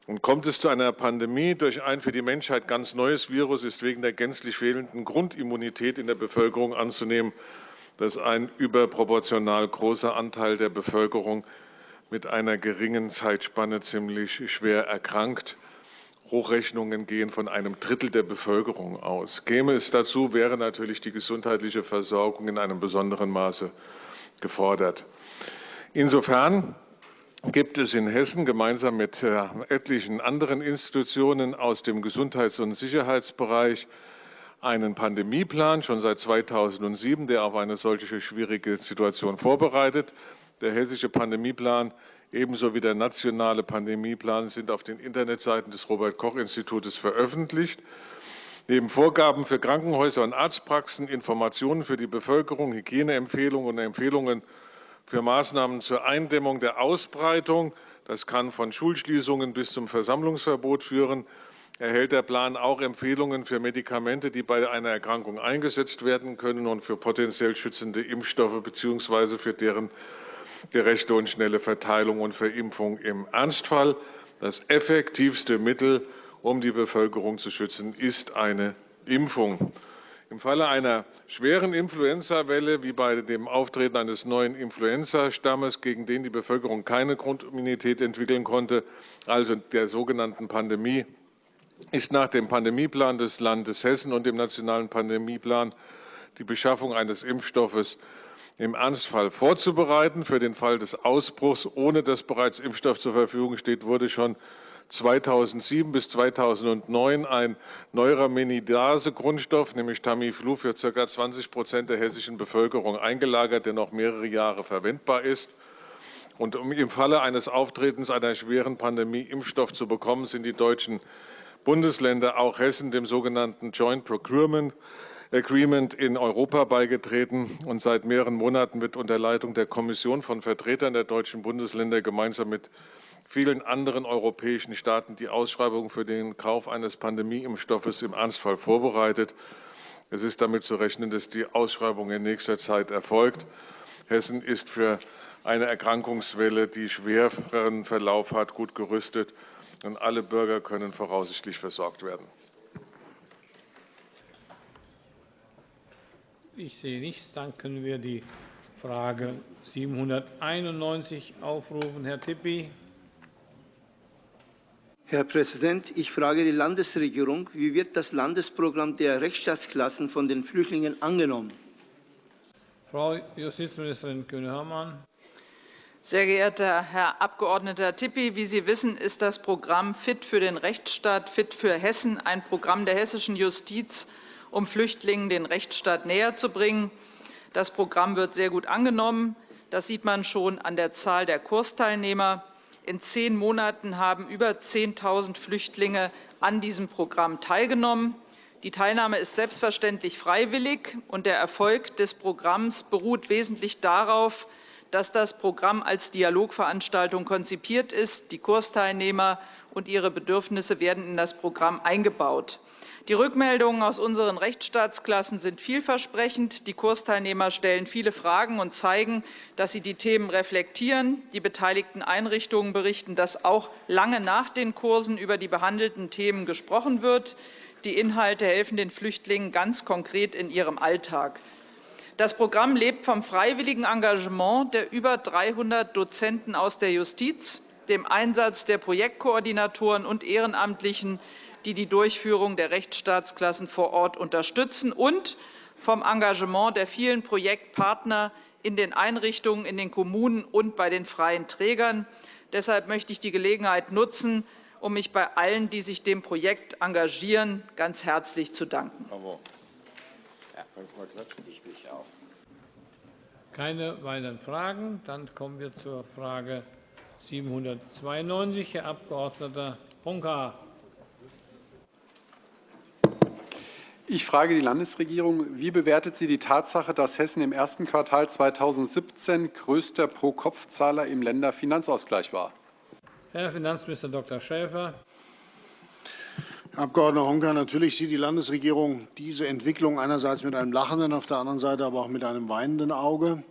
Und kommt es zu einer Pandemie durch ein für die Menschheit ganz neues Virus, ist wegen der gänzlich fehlenden Grundimmunität in der Bevölkerung anzunehmen, dass ein überproportional großer Anteil der Bevölkerung mit einer geringen Zeitspanne ziemlich schwer erkrankt. Hochrechnungen gehen von einem Drittel der Bevölkerung aus. Käme es dazu, wäre natürlich die gesundheitliche Versorgung in einem besonderen Maße gefordert. Insofern gibt es in Hessen gemeinsam mit äh, etlichen anderen Institutionen aus dem Gesundheits- und Sicherheitsbereich einen Pandemieplan, schon seit 2007, der auf eine solche schwierige Situation vorbereitet. Der hessische Pandemieplan ebenso wie der nationale Pandemieplan sind auf den Internetseiten des Robert-Koch-Institutes veröffentlicht. Neben Vorgaben für Krankenhäuser und Arztpraxen, Informationen für die Bevölkerung, Hygieneempfehlungen und Empfehlungen für Maßnahmen zur Eindämmung der Ausbreitung. Das kann von Schulschließungen bis zum Versammlungsverbot führen. Erhält der Plan auch Empfehlungen für Medikamente, die bei einer Erkrankung eingesetzt werden können und für potenziell schützende Impfstoffe bzw. für deren gerechte und schnelle Verteilung und Verimpfung im Ernstfall. Das effektivste Mittel, um die Bevölkerung zu schützen, ist eine Impfung. Im Falle einer schweren Influenzawelle, wie bei dem Auftreten eines neuen Influenzastammes, gegen den die Bevölkerung keine Grundimmunität entwickeln konnte, also der sogenannten Pandemie, ist nach dem Pandemieplan des Landes Hessen und dem nationalen Pandemieplan die Beschaffung eines Impfstoffes im Ernstfall vorzubereiten. Für den Fall des Ausbruchs, ohne dass bereits Impfstoff zur Verfügung steht, wurde schon 2007 bis 2009 ein Neuraminidase-Grundstoff, nämlich Tamiflu, für ca. 20 Prozent der hessischen Bevölkerung eingelagert, der noch mehrere Jahre verwendbar ist. Und um im Falle eines Auftretens einer schweren Pandemie Impfstoff zu bekommen, sind die deutschen Bundesländer, auch Hessen, dem sogenannten Joint Procurement Agreement in Europa beigetreten. Und seit mehreren Monaten wird unter Leitung der Kommission von Vertretern der deutschen Bundesländer gemeinsam mit vielen anderen europäischen Staaten die Ausschreibung für den Kauf eines Pandemieimpfstoffes im Ernstfall vorbereitet. Es ist damit zu rechnen, dass die Ausschreibung in nächster Zeit erfolgt. Hessen ist für eine Erkrankungswelle, die schweren Verlauf hat, gut gerüstet, und alle Bürger können voraussichtlich versorgt werden. Ich sehe nichts. Dann können wir die Frage 791 aufrufen. Herr Tippi. Herr Präsident, ich frage die Landesregierung, wie wird das Landesprogramm der Rechtsstaatsklassen von den Flüchtlingen angenommen? Frau Justizministerin Kühne-Hörmann. Sehr geehrter Herr Abg. Tippi, wie Sie wissen, ist das Programm Fit für den Rechtsstaat, Fit für Hessen ein Programm der hessischen Justiz, um Flüchtlingen den Rechtsstaat näherzubringen. Das Programm wird sehr gut angenommen. Das sieht man schon an der Zahl der Kursteilnehmer. In zehn Monaten haben über 10.000 Flüchtlinge an diesem Programm teilgenommen. Die Teilnahme ist selbstverständlich freiwillig, und der Erfolg des Programms beruht wesentlich darauf, dass das Programm als Dialogveranstaltung konzipiert ist. Die Kursteilnehmer und ihre Bedürfnisse werden in das Programm eingebaut. Die Rückmeldungen aus unseren Rechtsstaatsklassen sind vielversprechend. Die Kursteilnehmer stellen viele Fragen und zeigen, dass sie die Themen reflektieren. Die beteiligten Einrichtungen berichten, dass auch lange nach den Kursen über die behandelten Themen gesprochen wird. Die Inhalte helfen den Flüchtlingen ganz konkret in ihrem Alltag. Das Programm lebt vom freiwilligen Engagement der über 300 Dozenten aus der Justiz, dem Einsatz der Projektkoordinatoren und Ehrenamtlichen, die die Durchführung der Rechtsstaatsklassen vor Ort unterstützen, und vom Engagement der vielen Projektpartner in den Einrichtungen, in den Kommunen und bei den freien Trägern. Deshalb möchte ich die Gelegenheit nutzen, um mich bei allen, die sich dem Projekt engagieren, ganz herzlich zu danken. Keine weiteren Fragen. Dann kommen wir zur Frage 792, Herr Abg. Honka. Ich frage die Landesregierung. Wie bewertet sie die Tatsache, dass Hessen im ersten Quartal 2017 größter Pro-Kopf-Zahler im Länderfinanzausgleich war? Herr Finanzminister Dr. Schäfer. Herr Abg. Honka, natürlich sieht die Landesregierung diese Entwicklung einerseits mit einem lachenden, auf der anderen Seite aber auch mit einem weinenden Auge.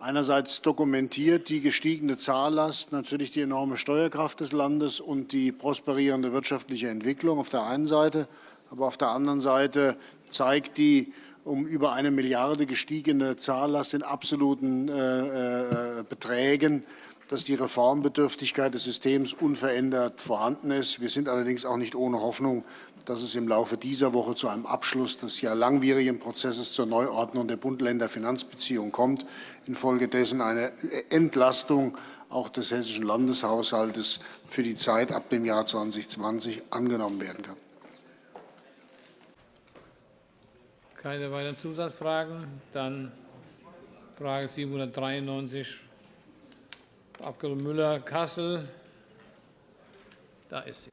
Einerseits dokumentiert die gestiegene Zahllast natürlich die enorme Steuerkraft des Landes und die prosperierende wirtschaftliche Entwicklung auf der einen Seite. Aber auf der anderen Seite zeigt die um über eine Milliarde gestiegene Zahllast in absoluten äh, äh, Beträgen, dass die Reformbedürftigkeit des Systems unverändert vorhanden ist. Wir sind allerdings auch nicht ohne Hoffnung, dass es im Laufe dieser Woche zu einem Abschluss des ja langwierigen Prozesses zur Neuordnung der Bund-Länder-Finanzbeziehungen kommt, infolgedessen eine Entlastung auch des hessischen Landeshaushaltes für die Zeit ab dem Jahr 2020 angenommen werden kann. Keine weiteren Zusatzfragen. Dann Frage 793, Frau Abg. Müller-Kassel. Da ist sie.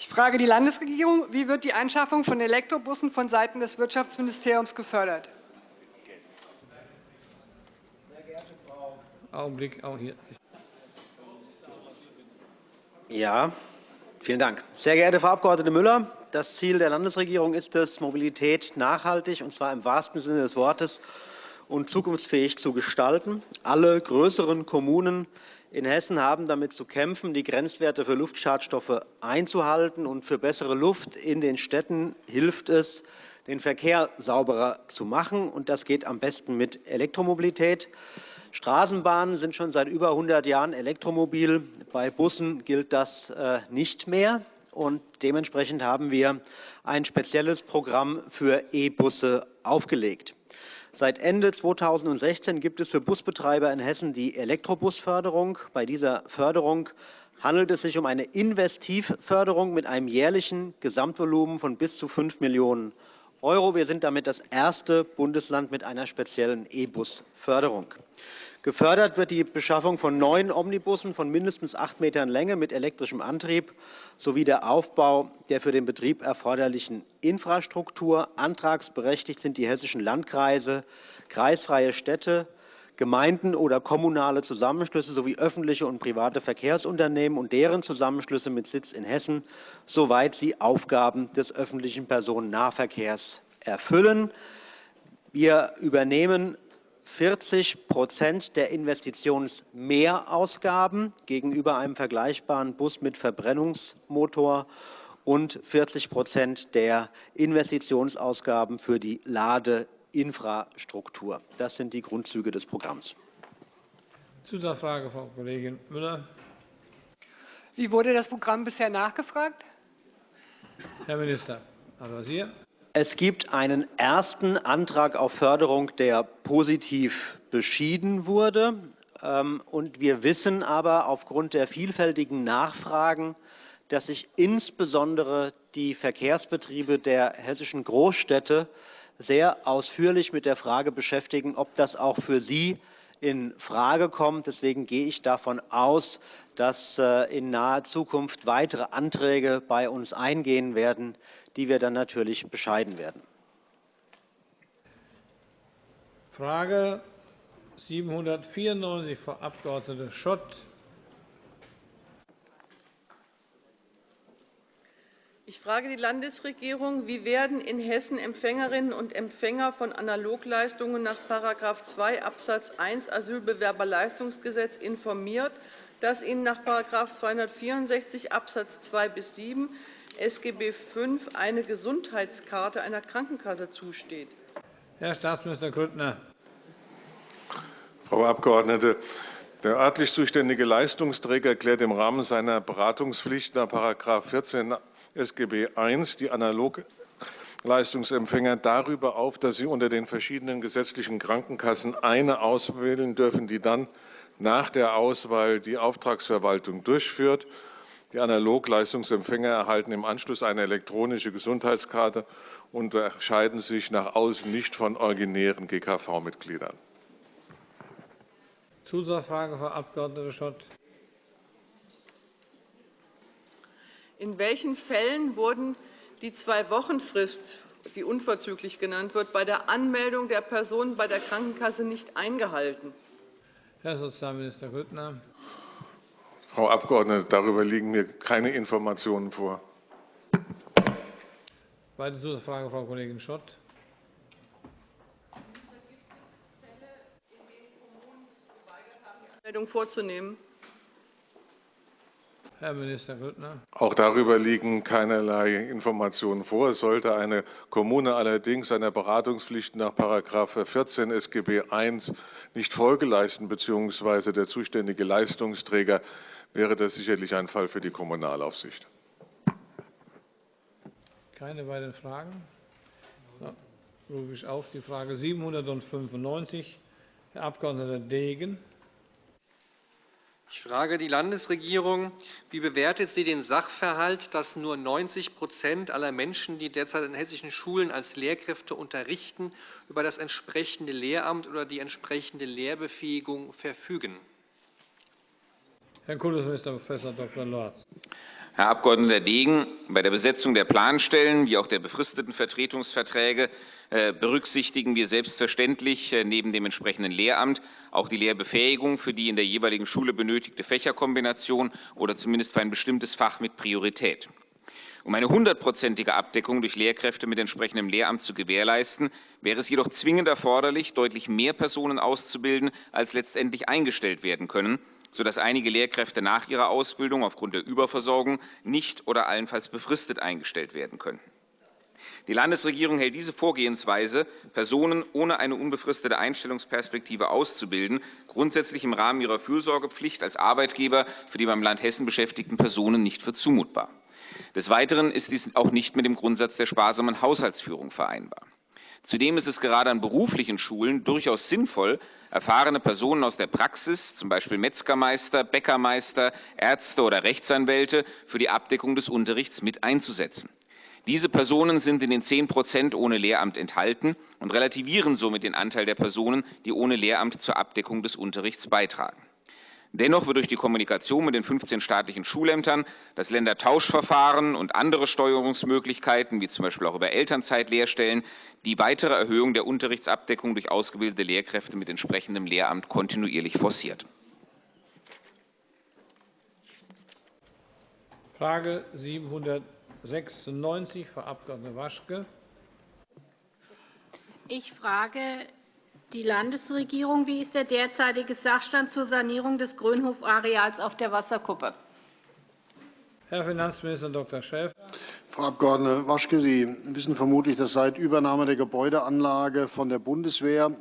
Ich frage die Landesregierung. Wie wird die Anschaffung von Elektrobussen von Seiten des Wirtschaftsministeriums gefördert? Augenblick, auch hier. Ja, vielen Dank. Sehr geehrte Frau Abg. Müller, das Ziel der Landesregierung ist es, Mobilität nachhaltig, und zwar im wahrsten Sinne des Wortes, und zukunftsfähig zu gestalten. Alle größeren Kommunen in Hessen haben damit zu kämpfen, die Grenzwerte für Luftschadstoffe einzuhalten. Und für bessere Luft in den Städten hilft es, den Verkehr sauberer zu machen. Und das geht am besten mit Elektromobilität. Straßenbahnen sind schon seit über 100 Jahren elektromobil. Bei Bussen gilt das äh, nicht mehr und dementsprechend haben wir ein spezielles Programm für E-Busse aufgelegt. Seit Ende 2016 gibt es für Busbetreiber in Hessen die Elektrobusförderung. Bei dieser Förderung handelt es sich um eine Investivförderung mit einem jährlichen Gesamtvolumen von bis zu 5 Millionen €. Wir sind damit das erste Bundesland mit einer speziellen E-Bus-Förderung. Gefördert wird die Beschaffung von neuen Omnibussen von mindestens acht Metern Länge mit elektrischem Antrieb sowie der Aufbau der für den Betrieb erforderlichen Infrastruktur. Antragsberechtigt sind die hessischen Landkreise, kreisfreie Städte, Gemeinden oder kommunale Zusammenschlüsse sowie öffentliche und private Verkehrsunternehmen und deren Zusammenschlüsse mit Sitz in Hessen, soweit sie Aufgaben des öffentlichen Personennahverkehrs erfüllen. Wir übernehmen 40% der Investitionsmehrausgaben gegenüber einem vergleichbaren Bus mit Verbrennungsmotor und 40% der Investitionsausgaben für die Ladeinfrastruktur. Das sind die Grundzüge des Programms. Zusatzfrage, Frau Kollegin Müller. Wie wurde das Programm bisher nachgefragt? Herr Minister, Al-Wazir. Es gibt einen ersten Antrag auf Förderung, der positiv beschieden wurde. Ähm, und wir wissen aber aufgrund der vielfältigen Nachfragen, dass sich insbesondere die Verkehrsbetriebe der hessischen Großstädte sehr ausführlich mit der Frage beschäftigen, ob das auch für sie in Frage kommt. Deswegen gehe ich davon aus, dass äh, in naher Zukunft weitere Anträge bei uns eingehen werden, die wir dann natürlich bescheiden werden. Frage 794, Frau Abg. Schott. Ich frage die Landesregierung. Wie werden in Hessen Empfängerinnen und Empfänger von Analogleistungen nach § 2 Abs. 1 Asylbewerberleistungsgesetz informiert, dass ihnen nach § 264 Abs. 2 bis 7 SGB V eine Gesundheitskarte einer Krankenkasse zusteht. Herr Staatsminister Grüttner. Frau Abgeordnete, der örtlich zuständige Leistungsträger klärt im Rahmen seiner Beratungspflicht nach § 14 SGB I die Analogleistungsempfänger darüber auf, dass sie unter den verschiedenen gesetzlichen Krankenkassen eine auswählen dürfen, die dann nach der Auswahl die Auftragsverwaltung durchführt. Die Analogleistungsempfänger erhalten im Anschluss eine elektronische Gesundheitskarte und unterscheiden sich nach außen nicht von originären GKV-Mitgliedern. Zusatzfrage, Frau Abg. Schott. In welchen Fällen wurden die Zwei-Wochen-Frist, die unverzüglich genannt wird, bei der Anmeldung der Person bei der Krankenkasse nicht eingehalten? Herr Sozialminister Grüttner. Frau Abgeordnete, darüber liegen mir keine Informationen vor. Weitere Zusatzfrage, Frau Kollegin Schott. Meldung vorzunehmen. Herr Minister Grüttner. Auch darüber liegen keinerlei Informationen vor. Es sollte eine Kommune allerdings einer Beratungspflicht nach § 14 SGB I nicht Folge leisten bzw. der zuständige Leistungsträger, wäre das sicherlich ein Fall für die Kommunalaufsicht. Keine weiteren Fragen? Dann rufe ich auf die Frage 795, Herr Abg. Degen. Ich frage die Landesregierung, wie bewertet sie den Sachverhalt, dass nur 90% aller Menschen, die derzeit in hessischen Schulen als Lehrkräfte unterrichten, über das entsprechende Lehramt oder die entsprechende Lehrbefähigung verfügen? Herr Kultusminister Prof. Dr. Lorz. Herr Abg. Degen, bei der Besetzung der Planstellen wie auch der befristeten Vertretungsverträge äh, berücksichtigen wir selbstverständlich äh, neben dem entsprechenden Lehramt auch die Lehrbefähigung für die in der jeweiligen Schule benötigte Fächerkombination oder zumindest für ein bestimmtes Fach mit Priorität. Um eine hundertprozentige Abdeckung durch Lehrkräfte mit entsprechendem Lehramt zu gewährleisten, wäre es jedoch zwingend erforderlich, deutlich mehr Personen auszubilden, als letztendlich eingestellt werden können sodass einige Lehrkräfte nach ihrer Ausbildung aufgrund der Überversorgung nicht oder allenfalls befristet eingestellt werden könnten. Die Landesregierung hält diese Vorgehensweise, Personen ohne eine unbefristete Einstellungsperspektive auszubilden, grundsätzlich im Rahmen ihrer Fürsorgepflicht als Arbeitgeber für die beim Land Hessen beschäftigten Personen nicht für zumutbar. Des Weiteren ist dies auch nicht mit dem Grundsatz der sparsamen Haushaltsführung vereinbar. Zudem ist es gerade an beruflichen Schulen durchaus sinnvoll, erfahrene Personen aus der Praxis, z. B. Metzgermeister, Bäckermeister, Ärzte oder Rechtsanwälte, für die Abdeckung des Unterrichts mit einzusetzen. Diese Personen sind in den 10% ohne Lehramt enthalten und relativieren somit den Anteil der Personen, die ohne Lehramt zur Abdeckung des Unterrichts beitragen. Dennoch wird durch die Kommunikation mit den 15 staatlichen Schulämtern das Ländertauschverfahren und andere Steuerungsmöglichkeiten, wie z. B. auch über Elternzeitlehrstellen, die weitere Erhöhung der Unterrichtsabdeckung durch ausgebildete Lehrkräfte mit entsprechendem Lehramt kontinuierlich forciert. Frage 796, Frau Abg. Waschke. Ich frage die Landesregierung. Wie ist der derzeitige Sachstand zur Sanierung des Grönhof-Areals auf der Wasserkuppe? Herr Finanzminister Dr. Schäfer. Frau Abg. Waschke, Sie wissen vermutlich, dass seit Übernahme der Gebäudeanlage von der Bundeswehr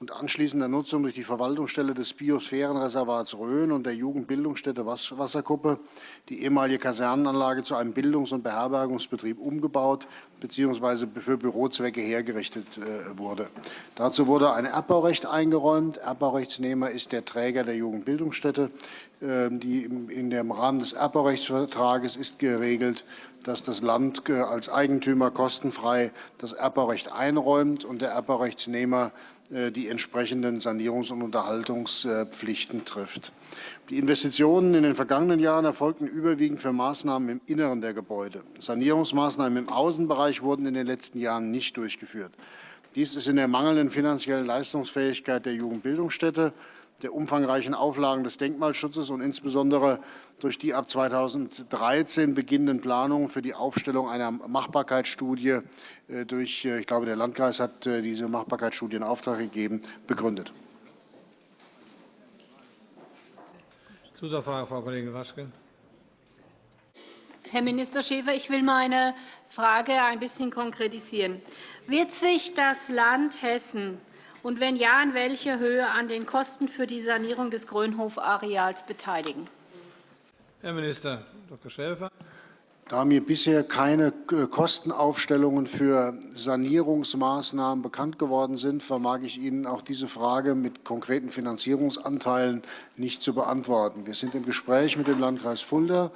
und anschließender Nutzung durch die Verwaltungsstelle des Biosphärenreservats Rhön und der Jugendbildungsstätte Wasserkuppe die ehemalige Kasernenanlage zu einem Bildungs- und Beherbergungsbetrieb umgebaut bzw. für Bürozwecke hergerichtet äh, wurde. Dazu wurde ein Erbbaurecht eingeräumt. Erbbaurechtsnehmer ist der Träger der Jugendbildungsstätte. Ähm, in dem Rahmen des Erbbaurechtsvertrages ist geregelt, dass das Land als Eigentümer kostenfrei das Erbbaurecht einräumt und der Erbbaurechtsnehmer äh, die entsprechenden Sanierungs- und Unterhaltungspflichten trifft. Die Investitionen in den vergangenen Jahren erfolgten überwiegend für Maßnahmen im Inneren der Gebäude. Sanierungsmaßnahmen im Außenbereich wurden in den letzten Jahren nicht durchgeführt. Dies ist in der mangelnden finanziellen Leistungsfähigkeit der Jugendbildungsstätte der umfangreichen Auflagen des Denkmalschutzes und insbesondere durch die ab 2013 beginnenden Planungen für die Aufstellung einer Machbarkeitsstudie äh, durch, äh, ich glaube, der Landkreis hat äh, diese Machbarkeitsstudie in Auftrag gegeben, begründet. Zusatzfrage, Frau Kollegin Waschke. Herr Minister Schäfer, ich will meine Frage ein bisschen konkretisieren. Wird sich das Land Hessen und wenn ja, in welcher Höhe an den Kosten für die Sanierung des Grönhof-Areals beteiligen? Herr Minister Dr. Schäfer. Da mir bisher keine äh, Kostenaufstellungen für Sanierungsmaßnahmen bekannt geworden sind, vermag ich Ihnen auch diese Frage mit konkreten Finanzierungsanteilen nicht zu beantworten. Wir sind im Gespräch mit dem Landkreis Fulda,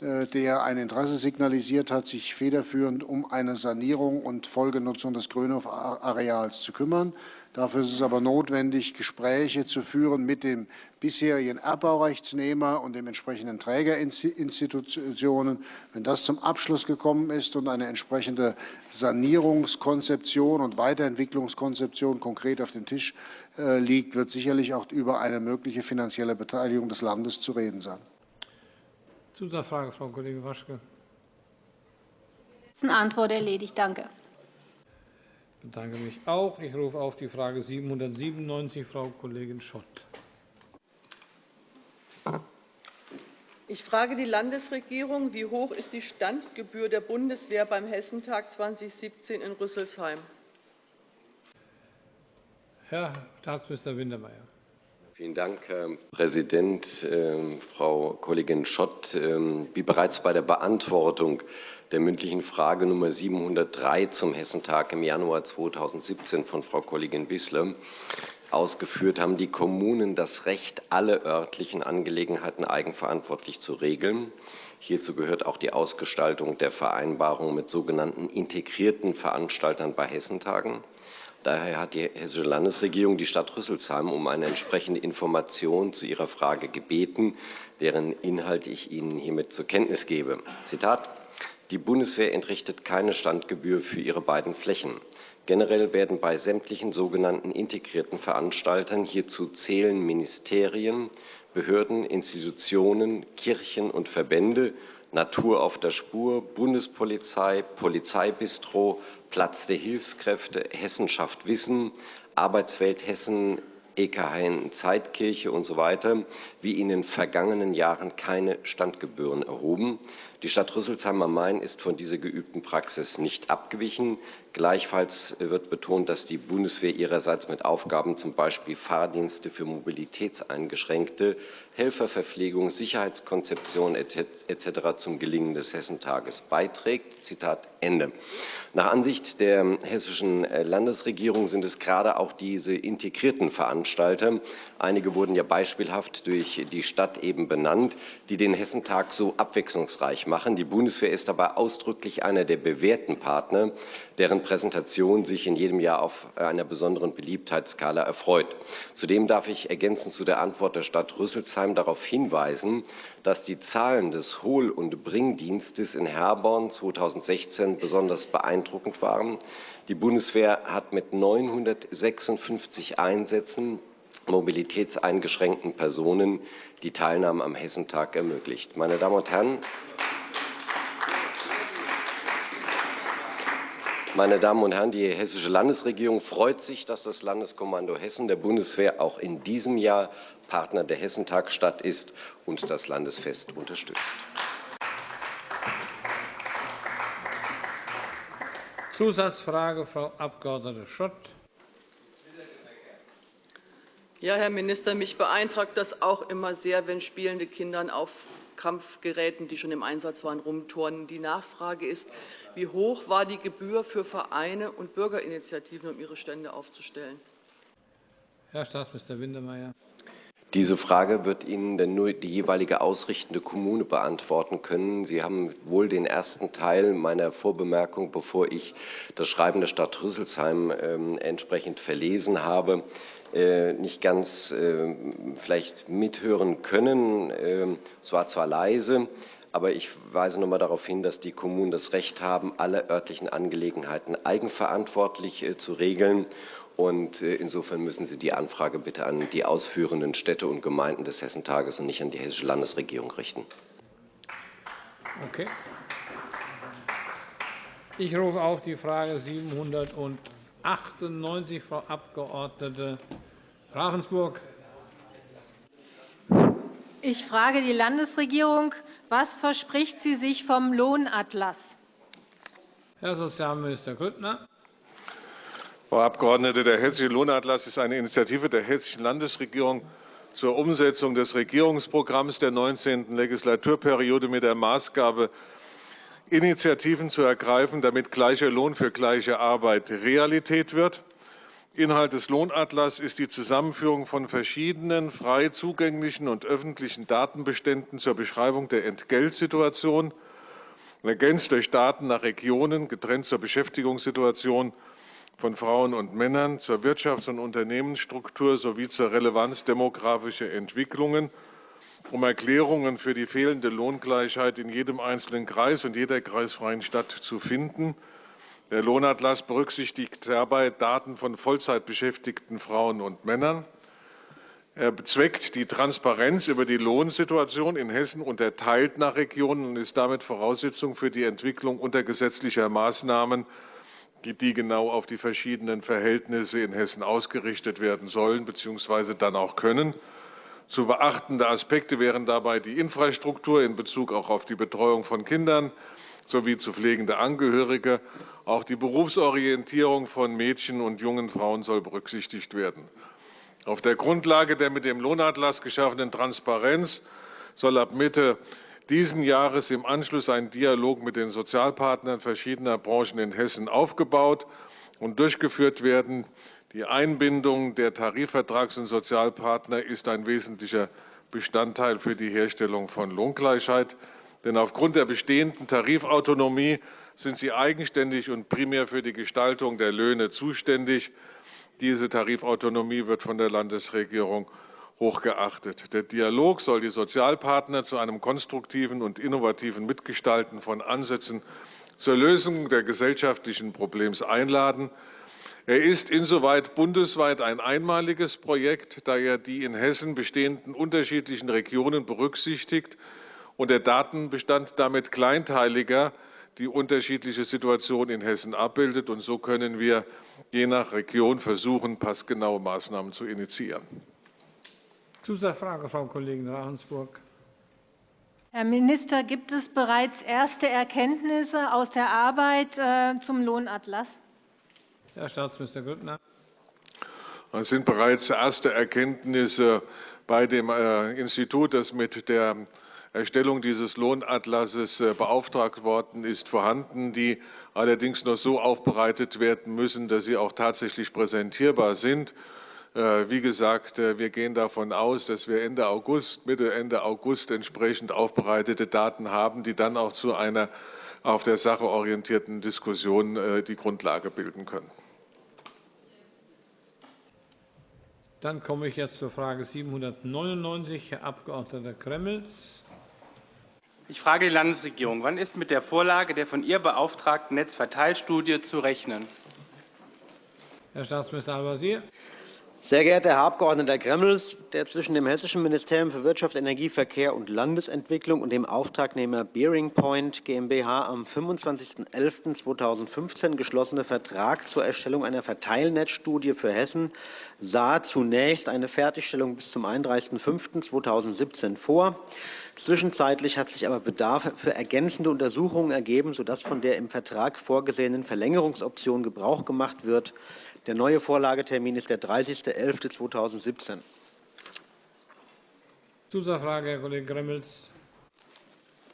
äh, der ein Interesse signalisiert hat, sich federführend um eine Sanierung und Folgenutzung des Grönhof-Areals zu kümmern. Dafür ist es aber notwendig, Gespräche zu führen mit dem bisherigen Erbbaurechtsnehmer und den entsprechenden Trägerinstitutionen. Wenn das zum Abschluss gekommen ist und eine entsprechende Sanierungskonzeption und Weiterentwicklungskonzeption konkret auf dem Tisch äh, liegt, wird sicherlich auch über eine mögliche finanzielle Beteiligung des Landes zu reden sein. Zusatzfrage, Frau Kollegin Waschke. Antwort erledigt. Danke. Ich bedanke mich auch. Ich rufe auf die Frage 797, Frau Kollegin Schott. Ich frage die Landesregierung, wie hoch ist die Standgebühr der Bundeswehr beim Hessentag 2017 in Rüsselsheim? Herr Staatsminister Wintermeyer. Vielen Dank, Herr Präsident. Ähm, Frau Kollegin Schott, ähm, wie bereits bei der Beantwortung der mündlichen Frage Nummer 703 zum Hessentag im Januar 2017 von Frau Kollegin Wissler ausgeführt, haben die Kommunen das Recht, alle örtlichen Angelegenheiten eigenverantwortlich zu regeln. Hierzu gehört auch die Ausgestaltung der Vereinbarung mit sogenannten integrierten Veranstaltern bei Hessentagen. Daher hat die Hessische Landesregierung die Stadt Rüsselsheim um eine entsprechende Information zu ihrer Frage gebeten, deren Inhalt ich Ihnen hiermit zur Kenntnis gebe. Zitat Die Bundeswehr entrichtet keine Standgebühr für ihre beiden Flächen. Generell werden bei sämtlichen sogenannten integrierten Veranstaltern hierzu zählen Ministerien, Behörden, Institutionen, Kirchen und Verbände, Natur auf der Spur, Bundespolizei, Polizeibistro, Platz der Hilfskräfte, Hessen schafft Wissen, Arbeitswelt Hessen, EKH Zeitkirche usw. So weiter, wie in den vergangenen Jahren keine Standgebühren erhoben. Die Stadt Rüsselsheim am Main ist von dieser geübten Praxis nicht abgewichen. Gleichfalls wird betont, dass die Bundeswehr ihrerseits mit Aufgaben zum Beispiel Fahrdienste für Mobilitätseingeschränkte, Helferverpflegung, Sicherheitskonzeption etc. zum Gelingen des Hessentages beiträgt. Zitat Ende. Nach Ansicht der hessischen Landesregierung sind es gerade auch diese integrierten Veranstalter, einige wurden ja beispielhaft durch die Stadt eben benannt, die den Hessentag so abwechslungsreich machen. Die Bundeswehr ist dabei ausdrücklich einer der bewährten Partner, deren Präsentation sich in jedem Jahr auf einer besonderen Beliebtheitsskala erfreut. Zudem darf ich ergänzend zu der Antwort der Stadt Rüsselsheim darauf hinweisen, dass die Zahlen des Hohl- und Bringdienstes in Herborn 2016 besonders beeindruckend waren. Die Bundeswehr hat mit 956 Einsätzen mobilitätseingeschränkten Personen die Teilnahme am Hessentag ermöglicht. Meine Damen und Herren, Meine Damen und Herren, die Hessische Landesregierung freut sich, dass das Landeskommando Hessen der Bundeswehr auch in diesem Jahr Partner der Hessentagstadt ist und das Landesfest unterstützt. Zusatzfrage, Frau Abg. Schott. Ja, Herr Minister, mich beeindruckt das auch immer sehr, wenn spielende Kinder auf Kampfgeräten, die schon im Einsatz waren, rumturnen. Die Nachfrage ist, wie hoch war die Gebühr für Vereine und Bürgerinitiativen, um ihre Stände aufzustellen? Herr Staatsminister Wintermeyer. Diese Frage wird Ihnen denn nur die jeweilige ausrichtende Kommune beantworten können. Sie haben wohl den ersten Teil meiner Vorbemerkung, bevor ich das Schreiben der Stadt Rüsselsheim äh, entsprechend verlesen habe, äh, nicht ganz äh, vielleicht mithören können. Ähm, es war zwar leise, aber ich weise noch einmal darauf hin, dass die Kommunen das Recht haben, alle örtlichen Angelegenheiten eigenverantwortlich äh, zu regeln. Und äh, insofern müssen Sie die Anfrage bitte an die ausführenden Städte und Gemeinden des Hessentages und nicht an die Hessische Landesregierung richten. Okay. Ich rufe auf die Frage 798, Frau Abg. Ravensburg. Ich frage die Landesregierung, Was verspricht sie sich vom Lohnatlas? Herr Sozialminister Grüttner. Frau Abgeordnete, der Hessische Lohnatlas ist eine Initiative der Hessischen Landesregierung zur Umsetzung des Regierungsprogramms der 19. Legislaturperiode mit der Maßgabe, Initiativen zu ergreifen, damit gleicher Lohn für gleiche Arbeit Realität wird. Inhalt des Lohnatlas ist die Zusammenführung von verschiedenen frei zugänglichen und öffentlichen Datenbeständen zur Beschreibung der Entgeltsituation, ergänzt durch Daten nach Regionen, getrennt zur Beschäftigungssituation von Frauen und Männern, zur Wirtschafts- und Unternehmensstruktur sowie zur Relevanz demografischer Entwicklungen um Erklärungen für die fehlende Lohngleichheit in jedem einzelnen Kreis und jeder kreisfreien Stadt zu finden. Der Lohnatlas berücksichtigt dabei Daten von Vollzeitbeschäftigten Frauen und Männern. Er bezweckt die Transparenz über die Lohnsituation in Hessen unterteilt nach Regionen und ist damit Voraussetzung für die Entwicklung untergesetzlicher Maßnahmen, die genau auf die verschiedenen Verhältnisse in Hessen ausgerichtet werden sollen bzw. dann auch können. Zu beachtende Aspekte wären dabei die Infrastruktur in Bezug auch auf die Betreuung von Kindern sowie zu pflegende Angehörige. Auch die Berufsorientierung von Mädchen und jungen Frauen soll berücksichtigt werden. Auf der Grundlage der mit dem Lohnatlas geschaffenen Transparenz soll ab Mitte dieses Jahres im Anschluss ein Dialog mit den Sozialpartnern verschiedener Branchen in Hessen aufgebaut und durchgeführt werden. Die Einbindung der Tarifvertrags- und Sozialpartner ist ein wesentlicher Bestandteil für die Herstellung von Lohngleichheit. Denn aufgrund der bestehenden Tarifautonomie sind sie eigenständig und primär für die Gestaltung der Löhne zuständig. Diese Tarifautonomie wird von der Landesregierung hochgeachtet. Der Dialog soll die Sozialpartner zu einem konstruktiven und innovativen Mitgestalten von Ansätzen zur Lösung der gesellschaftlichen Problems einladen. Er ist insoweit bundesweit ein einmaliges Projekt, da er die in Hessen bestehenden unterschiedlichen Regionen berücksichtigt und der Datenbestand damit kleinteiliger die unterschiedliche Situation in Hessen abbildet. Und so können wir je nach Region versuchen, passgenaue Maßnahmen zu initiieren. Zusatzfrage, Frau Kollegin Ravensburg. Herr Minister, gibt es bereits erste Erkenntnisse aus der Arbeit äh, zum Lohnatlas? Herr Staatsminister Grüttner. Es sind bereits erste Erkenntnisse bei dem äh, Institut, das mit der Erstellung dieses Lohnatlases äh, beauftragt worden ist, vorhanden, die allerdings noch so aufbereitet werden müssen, dass sie auch tatsächlich präsentierbar sind. Äh, wie gesagt, wir gehen davon aus, dass wir Ende August, Mitte, Ende August entsprechend aufbereitete Daten haben, die dann auch zu einer auf der Sache orientierten Diskussion die Grundlage bilden können. Dann komme ich jetzt zur Frage 799, Herr Abg. Gremmels. Ich frage die Landesregierung. Wann ist mit der Vorlage der von ihr beauftragten Netzverteilstudie zu rechnen? Herr Staatsminister Al-Wazir. Sehr geehrter Herr Abg. Gremmels, der zwischen dem Hessischen Ministerium für Wirtschaft, Energie, Verkehr und Landesentwicklung und dem Auftragnehmer Bearing Point GmbH am 25.11.2015 geschlossene Vertrag zur Erstellung einer Verteilnetzstudie für Hessen sah zunächst eine Fertigstellung bis zum 31.05.2017 vor. Zwischenzeitlich hat sich aber Bedarf für ergänzende Untersuchungen ergeben, sodass von der im Vertrag vorgesehenen Verlängerungsoption Gebrauch gemacht wird. Der neue Vorlagetermin ist der 30.11.2017. Zusatzfrage, Herr Kollege Gremmels.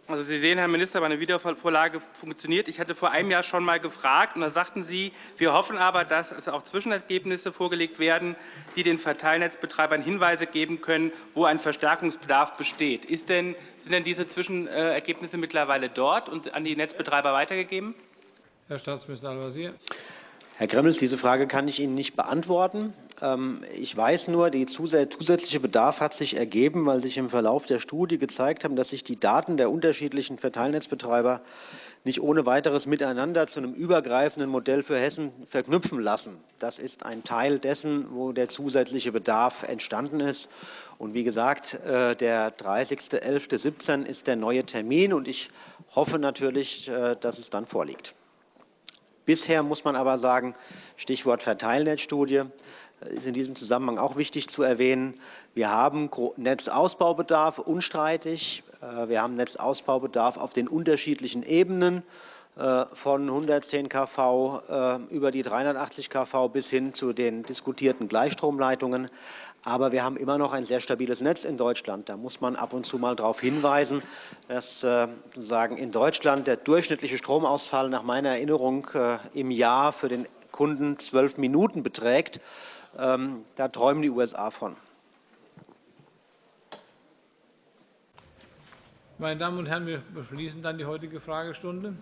Also Sie sehen, Herr Minister, meine Wiedervorlage funktioniert. Ich hatte vor einem Jahr schon einmal gefragt, und da sagten Sie, wir hoffen aber, dass es auch Zwischenergebnisse vorgelegt werden, die den Verteilnetzbetreibern Hinweise geben können, wo ein Verstärkungsbedarf besteht. Ist denn, sind denn diese Zwischenergebnisse mittlerweile dort und an die Netzbetreiber weitergegeben? Herr Staatsminister Al-Wazir. Herr Gremmels, diese Frage kann ich Ihnen nicht beantworten. Ähm, ich weiß nur, der zusätzliche Bedarf hat sich ergeben, weil sich im Verlauf der Studie gezeigt haben, dass sich die Daten der unterschiedlichen Verteilnetzbetreiber nicht ohne weiteres miteinander zu einem übergreifenden Modell für Hessen verknüpfen lassen. Das ist ein Teil dessen, wo der zusätzliche Bedarf entstanden ist. Und wie gesagt, äh, der 30.11.17 ist der neue Termin, und ich hoffe natürlich, äh, dass es dann vorliegt. Bisher muss man aber sagen, Stichwort Verteilnetzstudie, ist in diesem Zusammenhang auch wichtig zu erwähnen. Wir haben Netzausbaubedarf, unstreitig. Äh, wir haben Netzausbaubedarf auf den unterschiedlichen Ebenen äh, von 110 kV äh, über die 380 kV bis hin zu den diskutierten Gleichstromleitungen. Aber wir haben immer noch ein sehr stabiles Netz in Deutschland. Da muss man ab und zu mal darauf hinweisen, dass sagen, in Deutschland der durchschnittliche Stromausfall nach meiner Erinnerung im Jahr für den Kunden zwölf Minuten beträgt. Ähm, da träumen die USA von. Meine Damen und Herren, wir beschließen dann die heutige Fragestunde.